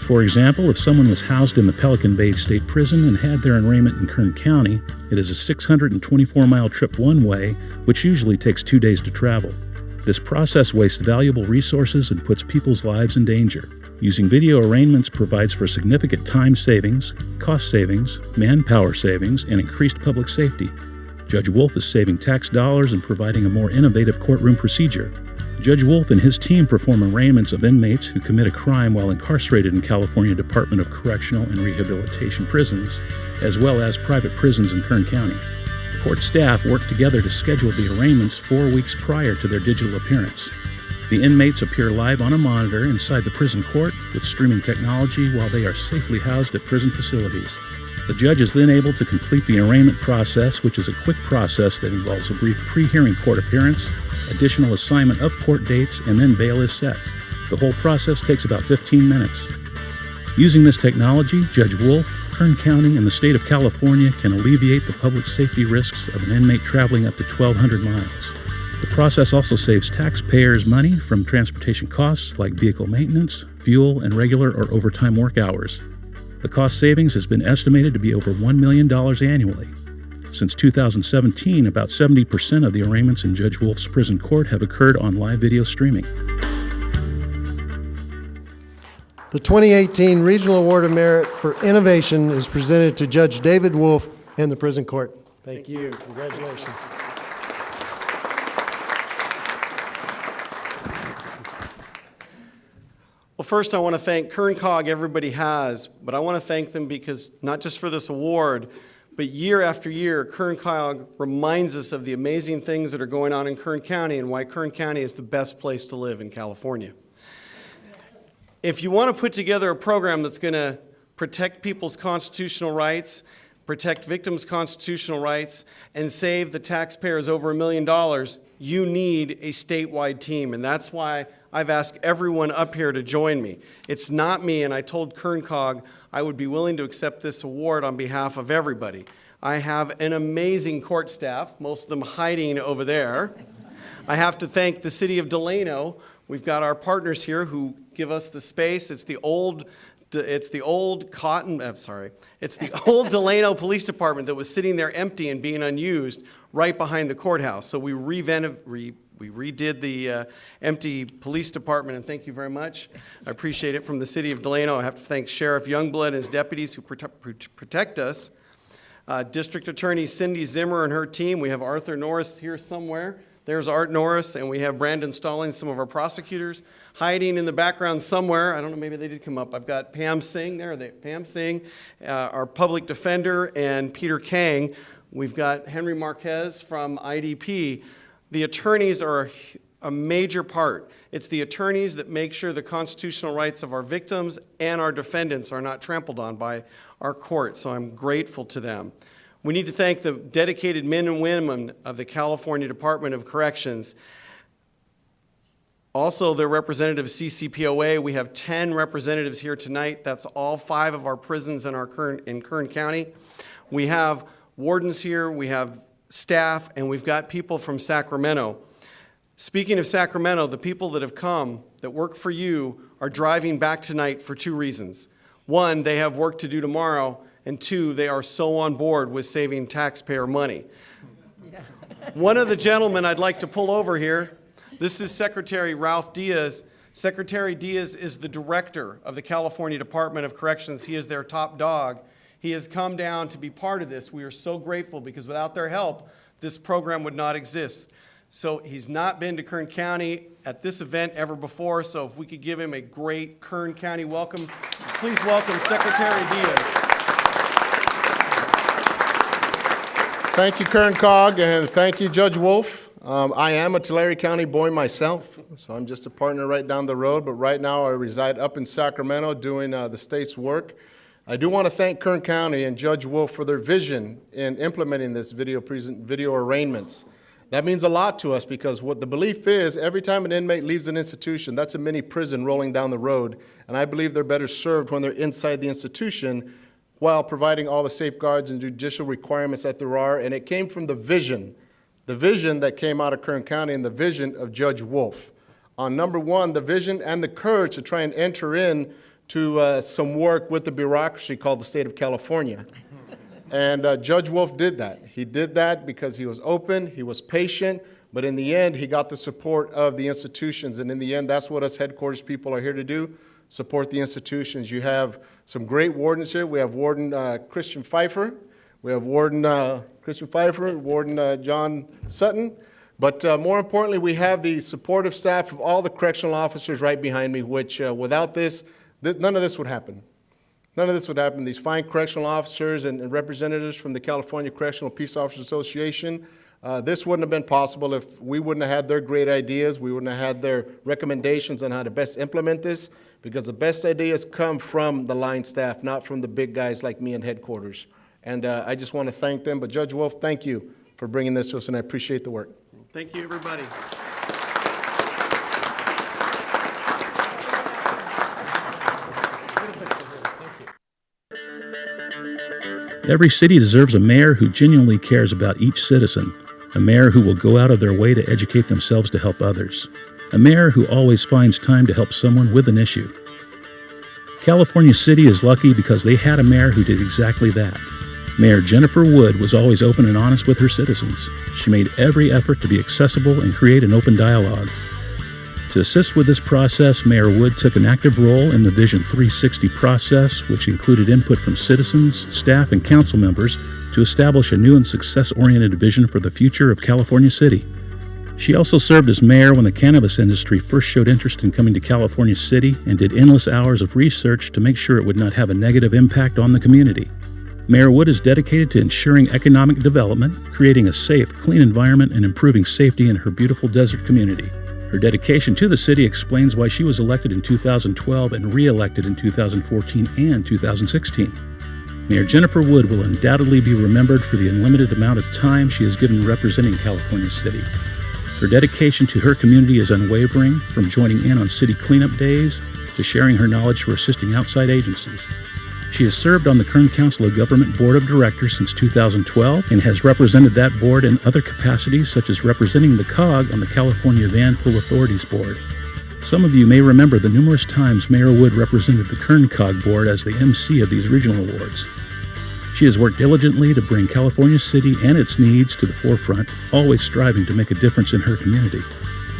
For example, if someone was housed in the Pelican Bay State Prison and had their arraignment in Kern County, it is a 624 mile trip one way, which usually takes two days to travel. This process wastes valuable resources and puts people's lives in danger. Using video arraignments provides for significant time savings, cost savings, manpower savings, and increased public safety. Judge Wolf is saving tax dollars and providing a more innovative courtroom procedure. Judge Wolf and his team perform arraignments of inmates who commit a crime while incarcerated in California Department of Correctional and Rehabilitation prisons, as well as private prisons in Kern County. Court staff work together to schedule the arraignments four weeks prior to their digital appearance. The inmates appear live on a monitor inside the prison court with streaming technology while they are safely housed at prison facilities. The judge is then able to complete the arraignment process, which is a quick process that involves a brief pre hearing court appearance, additional assignment of court dates, and then bail is set. The whole process takes about 15 minutes. Using this technology, Judge Wolf, Kern County, and the state of California can alleviate the public safety risks of an inmate traveling up to 1,200 miles. The process also saves taxpayers money from transportation costs like vehicle maintenance, fuel, and regular or overtime work hours. The cost savings has been estimated to be over $1 million annually. Since 2017, about 70% of the arraignments in Judge Wolf's prison court have occurred on live video streaming. The 2018 Regional Award of Merit for Innovation is presented to Judge David Wolf and the Prison Court. Thank you. Congratulations. Well, first, I want to thank Kern COG, everybody has, but I want to thank them because not just for this award, but year after year, Kern COG reminds us of the amazing things that are going on in Kern County and why Kern County is the best place to live in California. If you want to put together a program that's going to protect people's constitutional rights, protect victims' constitutional rights, and save the taxpayers over a million dollars, you need a statewide team. And that's why I've asked everyone up here to join me. It's not me, and I told Kern COG I would be willing to accept this award on behalf of everybody. I have an amazing court staff, most of them hiding over there. I have to thank the city of Delano. We've got our partners here who give us the space. It's the old it's the old Cotton, I'm sorry, it's the old Delano Police Department that was sitting there empty and being unused right behind the courthouse. So we re, we redid the uh, empty police department, and thank you very much. I appreciate it from the city of Delano. I have to thank Sheriff Youngblood and his deputies who protect, protect us. Uh, District Attorney Cindy Zimmer and her team. We have Arthur Norris here somewhere. There's Art Norris, and we have Brandon Stallings, some of our prosecutors, hiding in the background somewhere. I don't know, maybe they did come up. I've got Pam Singh there, they, Pam Singh, uh, our public defender, and Peter Kang. We've got Henry Marquez from IDP. The attorneys are a, major part. It's the attorneys that make sure the constitutional rights of our victims and our defendants are not trampled on by our court, so I'm grateful to them. We need to thank the dedicated men and women of the California Department of Corrections. Also, their representative CCPOA, we have 10 representatives here tonight. That's all five of our prisons in, our Kern, in Kern County. We have wardens here, we have staff, and we've got people from Sacramento. Speaking of Sacramento, the people that have come that work for you are driving back tonight for two reasons. One, they have work to do tomorrow, and two, they are so on board with saving taxpayer money. One of the gentlemen I'd like to pull over here, this is Secretary Ralph Diaz. Secretary Diaz is the director of the California Department of Corrections. He is their top dog. He has come down to be part of this. We are so grateful because without their help, this program would not exist. So he's not been to Kern County at this event ever before, so if we could give him a great Kern County welcome, please welcome Secretary Diaz. Thank you, Kern COG, and thank you, Judge Wolf. Um, I am a Tulare County boy myself, so I'm just a partner right down the road, but right now I reside up in Sacramento doing uh, the state's work. I do want to thank Kern County and Judge Wolf for their vision in implementing this video, present, video arraignments. That means a lot to us because what the belief is, every time an inmate leaves an institution, that's a mini prison rolling down the road, and I believe they're better served when they're inside the institution while providing all the safeguards and judicial requirements that there are, and it came from the vision, the vision that came out of Kern County and the vision of Judge Wolf. On number one, the vision and the courage to try and enter in to uh, some work with the bureaucracy called the state of California. and uh, Judge Wolf did that. He did that because he was open, he was patient, but in the end, he got the support of the institutions. And in the end, that's what us headquarters people are here to do, support the institutions. You have some great wardens here. We have Warden uh, Christian Pfeiffer. We have Warden uh, Christian Pfeiffer, Warden uh, John Sutton. But uh, more importantly, we have the supportive staff of all the correctional officers right behind me, which uh, without this, none of this would happen. None of this would happen. These fine correctional officers and, and representatives from the California Correctional Peace Officers Association, uh, this wouldn't have been possible if we wouldn't have had their great ideas, we wouldn't have had their recommendations on how to best implement this, because the best ideas come from the line staff, not from the big guys like me in headquarters. And uh, I just want to thank them. But Judge Wolf, thank you for bringing this to us, and I appreciate the work. Thank you, everybody. Every city deserves a mayor who genuinely cares about each citizen, a mayor who will go out of their way to educate themselves to help others, a mayor who always finds time to help someone with an issue. California City is lucky because they had a mayor who did exactly that. Mayor Jennifer Wood was always open and honest with her citizens. She made every effort to be accessible and create an open dialogue. To assist with this process, Mayor Wood took an active role in the Vision 360 process, which included input from citizens, staff, and council members to establish a new and success oriented vision for the future of California City. She also served as mayor when the cannabis industry first showed interest in coming to California City and did endless hours of research to make sure it would not have a negative impact on the community. Mayor Wood is dedicated to ensuring economic development, creating a safe, clean environment, and improving safety in her beautiful desert community. Her dedication to the city explains why she was elected in 2012 and re elected in 2014 and 2016. Mayor Jennifer Wood will undoubtedly be remembered for the unlimited amount of time she has given representing California City. Her dedication to her community is unwavering, from joining in on city cleanup days to sharing her knowledge for assisting outside agencies. She has served on the Kern Council of Government Board of Directors since 2012 and has represented that board in other capacities, such as representing the COG on the California Van Pool Authorities Board. Some of you may remember the numerous times Mayor Wood represented the Kern COG Board as the MC of these regional awards. She has worked diligently to bring California City and its needs to the forefront, always striving to make a difference in her community.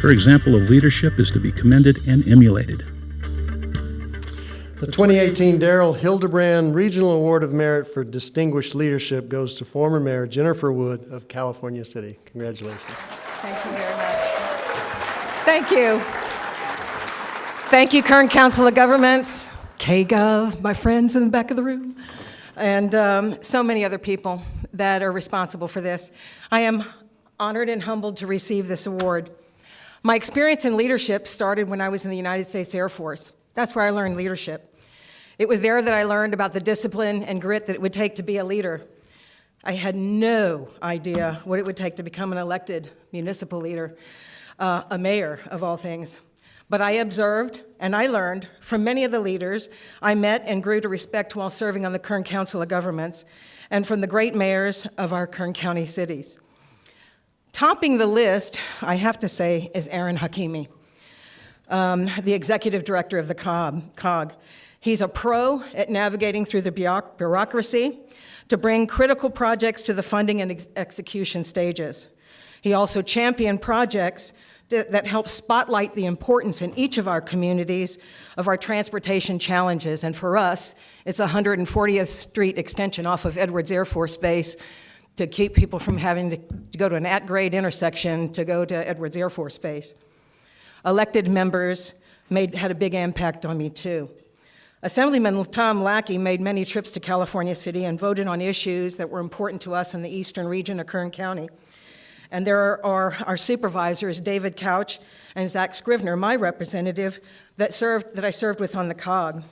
Her example of leadership is to be commended and emulated. The 2018 Darrell Hildebrand Regional Award of Merit for Distinguished Leadership goes to former Mayor Jennifer Wood of California City. Congratulations. Thank you very much. Thank you. Thank you, Kern Council of Governments, KGov, my friends in the back of the room, and um, so many other people that are responsible for this. I am honored and humbled to receive this award. My experience in leadership started when I was in the United States Air Force. That's where I learned leadership. It was there that I learned about the discipline and grit that it would take to be a leader. I had no idea what it would take to become an elected municipal leader, uh, a mayor of all things. But I observed and I learned from many of the leaders I met and grew to respect while serving on the Kern Council of Governments and from the great mayors of our Kern County cities. Topping the list, I have to say, is Ahron Hakimi um, the executive director of the COG. He's a pro at navigating through the bureaucracy to bring critical projects to the funding and ex execution stages. He also championed projects that, help spotlight the importance in each of our communities of our transportation challenges. And for us, it's 140th Street extension off of Edwards Air Force Base to keep people from having to, to go to an at-grade intersection to go to Edwards Air Force Base elected members made, had a big impact on me too. Assemblyman Tom Lackey made many trips to California City and voted on issues that were important to us in the eastern region of Kern County. And there are our supervisors, David Couch and Zach Scrivner, my representative, that, served, that I served with on the COG.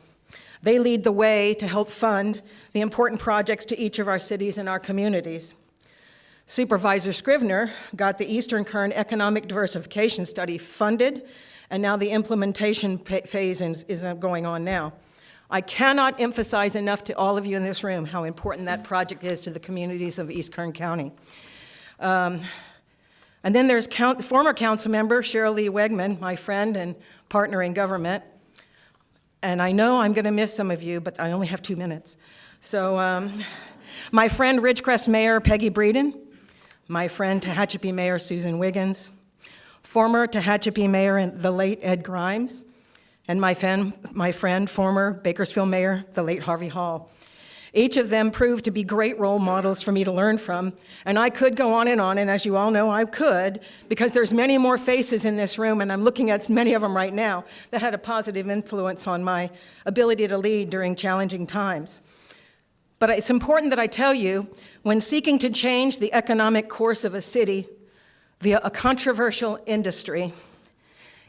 They lead the way to help fund the important projects to each of our cities and our communities. Supervisor Scrivner got the Eastern Kern Economic Diversification Study funded, and now the implementation phase is going on now. I cannot emphasize enough to all of you in this room how important that project is to the communities of East Kern County. Um, and then there's count, former council member Cheryl Lee Wegman, my friend and partner in government. And I know I'm going to miss some of you, but I only have two minutes. So um, my friend Ridgecrest Mayor Peggy Breeden, my friend Tehachapi Mayor Susan Wiggins, former Tehachapi Mayor and the late Ed Grimes, and my, fan, my friend, former Bakersfield Mayor, the late Harvey Hall. Each of them proved to be great role models for me to learn from, and I could go on and on, and as you all know, I could, because there's many more faces in this room, and I'm looking at many of them right now, that had a positive influence on my ability to lead during challenging times. But it's important that I tell you, when seeking to change the economic course of a city via a controversial industry,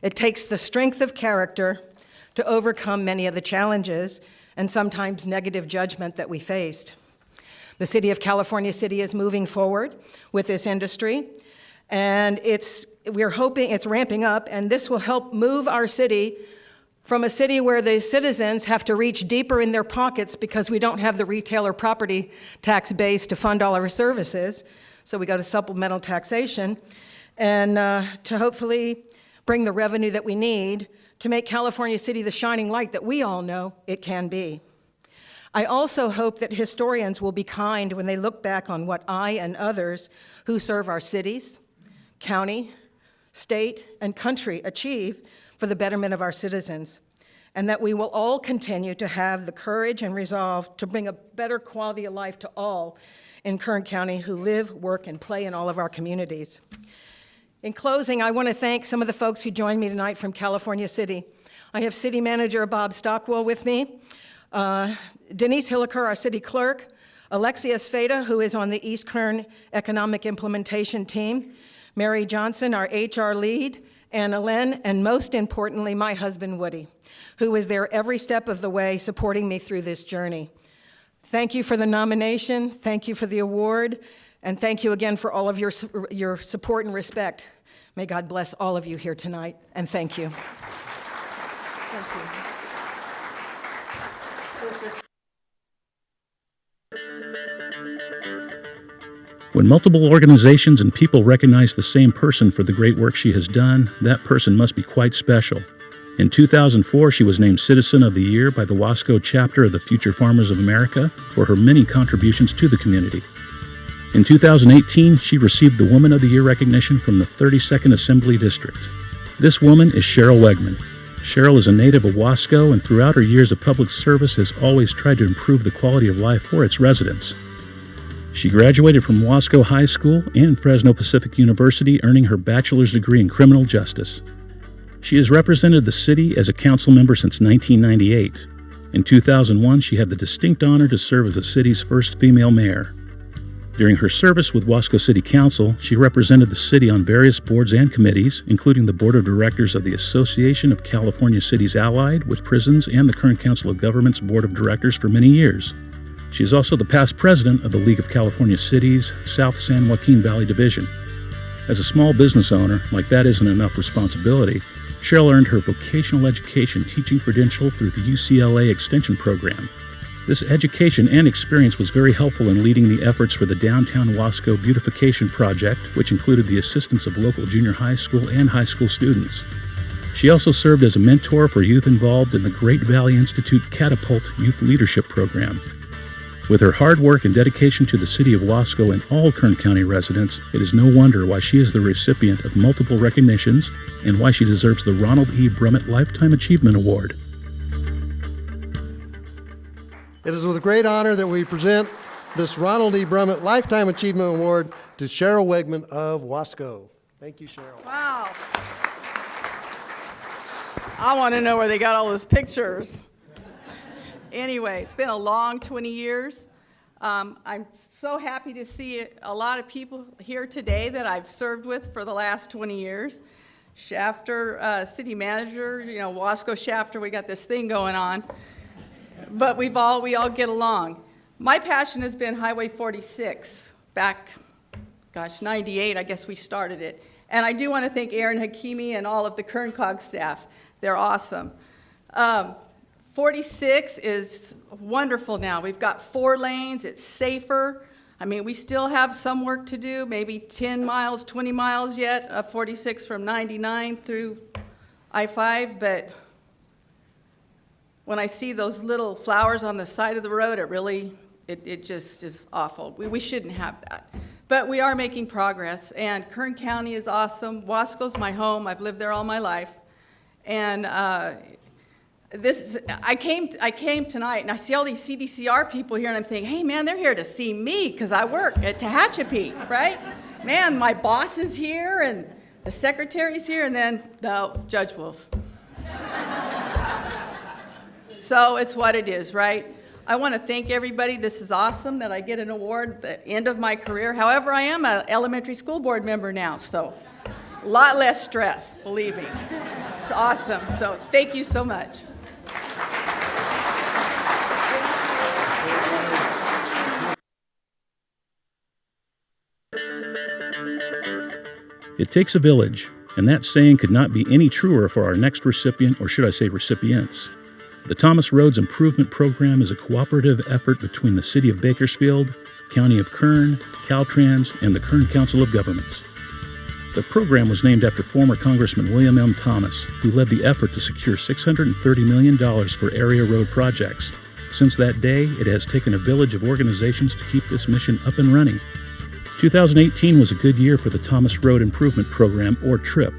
it takes the strength of character to overcome many of the challenges and sometimes negative judgment that we faced. The city of California City is moving forward with this industry, and it's, we're hoping it's ramping up, and this will help move our city from a city where the citizens have to reach deeper in their pockets because we don't have the retailer property tax base to fund all our services. So we go to supplemental taxation and uh, to hopefully bring the revenue that we need to make California City the shining light that we all know it can be. I also hope that historians will be kind when they look back on what I and others who serve our cities, county, state, and country achieved for the betterment of our citizens, and that we will all continue to have the courage and resolve to bring a better quality of life to all in Kern County who live, work, and play in all of our communities. In closing, I want to thank some of the folks who joined me tonight from California City. I have City Manager Bob Stockwell with me, uh, Denise Hilliker, our City Clerk, Alexia Sveda, who is on the East Kern Economic Implementation Team, Mary Johnson, our HR lead, Anna Lynn, and most importantly, my husband Woody, who was there every step of the way supporting me through this journey. Thank you for the nomination, thank you for the award, and thank you again for all of your, your support and respect. May God bless all of you here tonight, and thank you. Thank you. When multiple organizations and people recognize the same person for the great work she has done, that person must be quite special. In 2004, she was named Citizen of the Year by the Wasco chapter of the Future Farmers of America for her many contributions to the community. In 2018, she received the Woman of the Year recognition from the 32nd Assembly District. This woman is Cheryl Wegman. Cheryl is a native of Wasco and throughout her years of public service has always tried to improve the quality of life for its residents. She graduated from Wasco High School and Fresno Pacific University, earning her bachelor's degree in criminal justice. She has represented the city as a council member since 1998. In 2001, she had the distinct honor to serve as the city's first female mayor. During her service with Wasco City Council, she represented the city on various boards and committees, including the Board of Directors of the Association of California Cities Allied with Prisons and the Kern Council of Governments Board of Directors for many years. She is also the past president of the League of California Cities South San Joaquin Valley Division. As a small business owner, like that isn't enough responsibility, Cheryl earned her vocational education teaching credential through the UCLA Extension Program. This education and experience was very helpful in leading the efforts for the Downtown Wasco Beautification Project, which included the assistance of local junior high school and high school students. She also served as a mentor for youth involved in the Great Valley Institute Catapult Youth Leadership Program. With her hard work and dedication to the city of Wasco and all Kern County residents, it is no wonder why she is the recipient of multiple recognitions and why she deserves the Ronald E. Brummett Lifetime Achievement Award. It is with great honor that we present this Ronald E. Brummett Lifetime Achievement Award to Cheryl Wegman of Wasco. Thank you, Cheryl. Wow. I want to know where they got all those pictures. Anyway, it's been a long 20 years. Um, I'm so happy to see a lot of people here today that I've served with for the last 20 years. Shafter, uh, city manager, you know, Wasco Shafter, we got this thing going on but we've all, we all get along. My passion has been Highway 46, back, gosh, 98, I guess we started it. And I do want to thank Ahron Hakimi and all of the Kern COG staff. They're awesome. Um, 46 is wonderful now. We've got four lanes, it's safer. I mean, we still have some work to do, maybe 10 miles, 20 miles yet of 46 from 99 through I-5, but when I see those little flowers on the side of the road, it really, it, it just is awful. We, we shouldn't have that. But we are making progress, and Kern County is awesome. Wasco's my home. I've lived there all my life. And uh, this, I came, I came tonight, and I see all these CDCR people here, and I'm thinking, hey, man, they're here to see me because I work at Tehachapi, right? Man, my boss is here, and the secretary's here, and then the Judge Wolf. So it's what it is, right? I want to thank everybody. This is awesome that I get an award at the end of my career. However, I am an elementary school board member now, so a lot less stress, believe me. It's awesome. So thank you so much. It takes a village, and that saying could not be any truer for our next recipient, or should I say recipients. The Thomas Roads Improvement Program is a cooperative effort between the City of Bakersfield, County of Kern, Caltrans, and the Kern Council of Governments. The program was named after former Congressman William M. Thomas, who led the effort to secure $630 million for area road projects. Since that day, it has taken a village of organizations to keep this mission up and running. 2018 was a good year for the Thomas Road Improvement Program, or TRIP.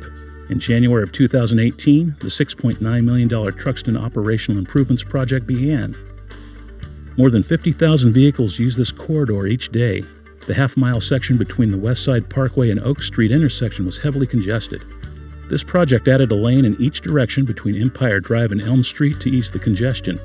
In January of 2018, the $6.9 million Truxtun Operational Improvements Project began. More than 50,000 vehicles use this corridor each day. The half mile section between the West Side Parkway and Oak Street intersection was heavily congested. This project added a lane in each direction between Empire Drive and Elm Street to ease the congestion.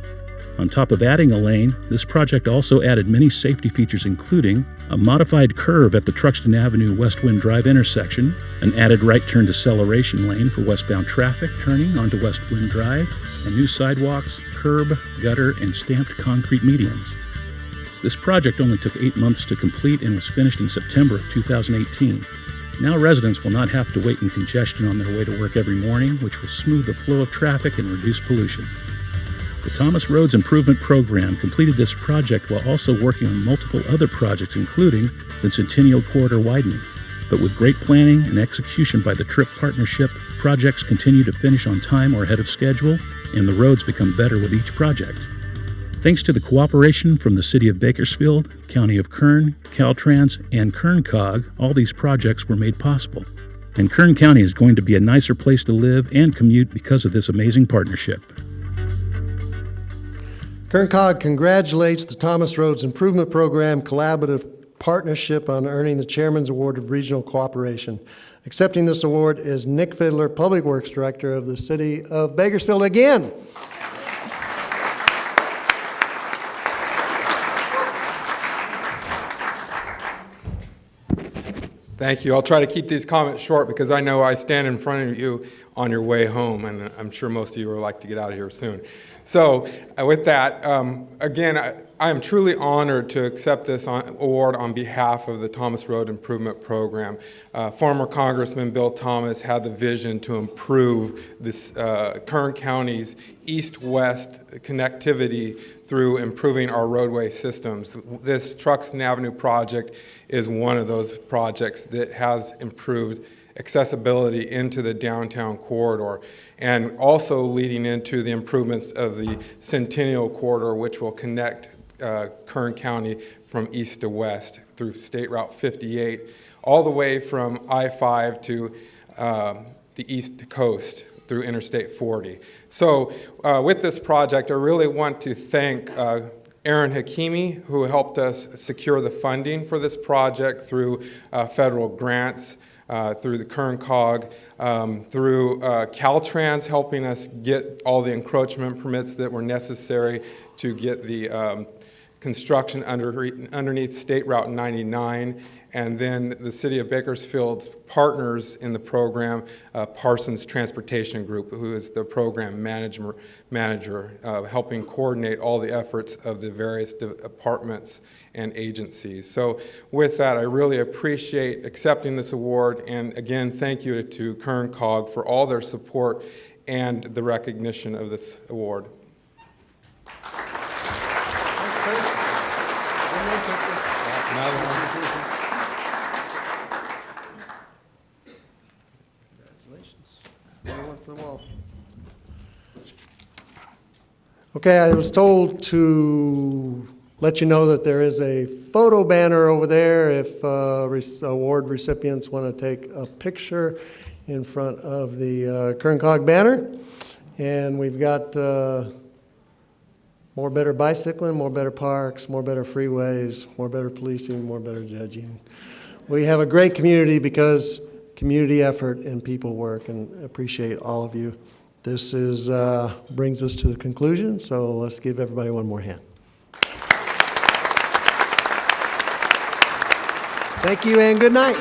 On top of adding a lane, this project also added many safety features, including a modified curve at the Truxtun Avenue West Wind Drive intersection, an added right turn deceleration lane for westbound traffic turning onto West Wind Drive, and new sidewalks, curb, gutter, and stamped concrete medians. This project only took eight months to complete and was finished in September of 2018. Now residents will not have to wait in congestion on their way to work every morning, which will smooth the flow of traffic and reduce pollution. The Thomas Roads Improvement Program completed this project while also working on multiple other projects, including the Centennial Corridor widening. But with great planning and execution by the TRIP partnership, projects continue to finish on time or ahead of schedule, and the roads become better with each project. Thanks to the cooperation from the City of Bakersfield, County of Kern, Caltrans, and Kern COG, all these projects were made possible. And Kern County is going to be a nicer place to live and commute because of this amazing partnership. Kern COG congratulates the Thomas Roads Improvement Program Collaborative Partnership on earning the Chairman's Award of Regional Cooperation. Accepting this award is Nick Fidler, Public Works Director of the City of Bakersfield again. Thank you. I'll try to keep these comments short because I know I stand in front of you on your way home, and I'm sure most of you would like to get out of here soon. So uh, with that, um, again, I, I am truly honored to accept this on, award on behalf of the Thomas Road Improvement Program. Uh, former Congressman Bill Thomas had the vision to improve this uh, Kern County's east-west connectivity through improving our roadway systems. This Truxtun Avenue project is one of those projects that has improved accessibility into the downtown corridor and also leading into the improvements of the Centennial Corridor, which will connect uh, Kern County from east to west through State Route 58, all the way from I-5 to um, the east coast through Interstate 40. So uh, with this project, I really want to thank uh, Ahron Hakimi, who helped us secure the funding for this project through uh, federal grants, uh, through the Kern COG, um, through uh, Caltrans helping us get all the encroachment permits that were necessary to get the um, construction under, underneath State Route 99, and then the City of Bakersfield's partners in the program, uh, Parsons Transportation Group, who is the program manager, manager uh, helping coordinate all the efforts of the various departments and agencies. So with that, I really appreciate accepting this award, and again, thank you to Kern COG for all their support and the recognition of this award. Okay, I was told to let you know that there is a photo banner over there if uh, re- award recipients want to take a picture in front of the uh, Kern COG banner. And we've got uh, more better bicycling, more better parks, more better freeways, more better policing, more better judging. We have a great community because community effort and people work, and appreciate all of you. This is, uh, brings us to the conclusion, so let's give everybody one more hand. Thank you and good night.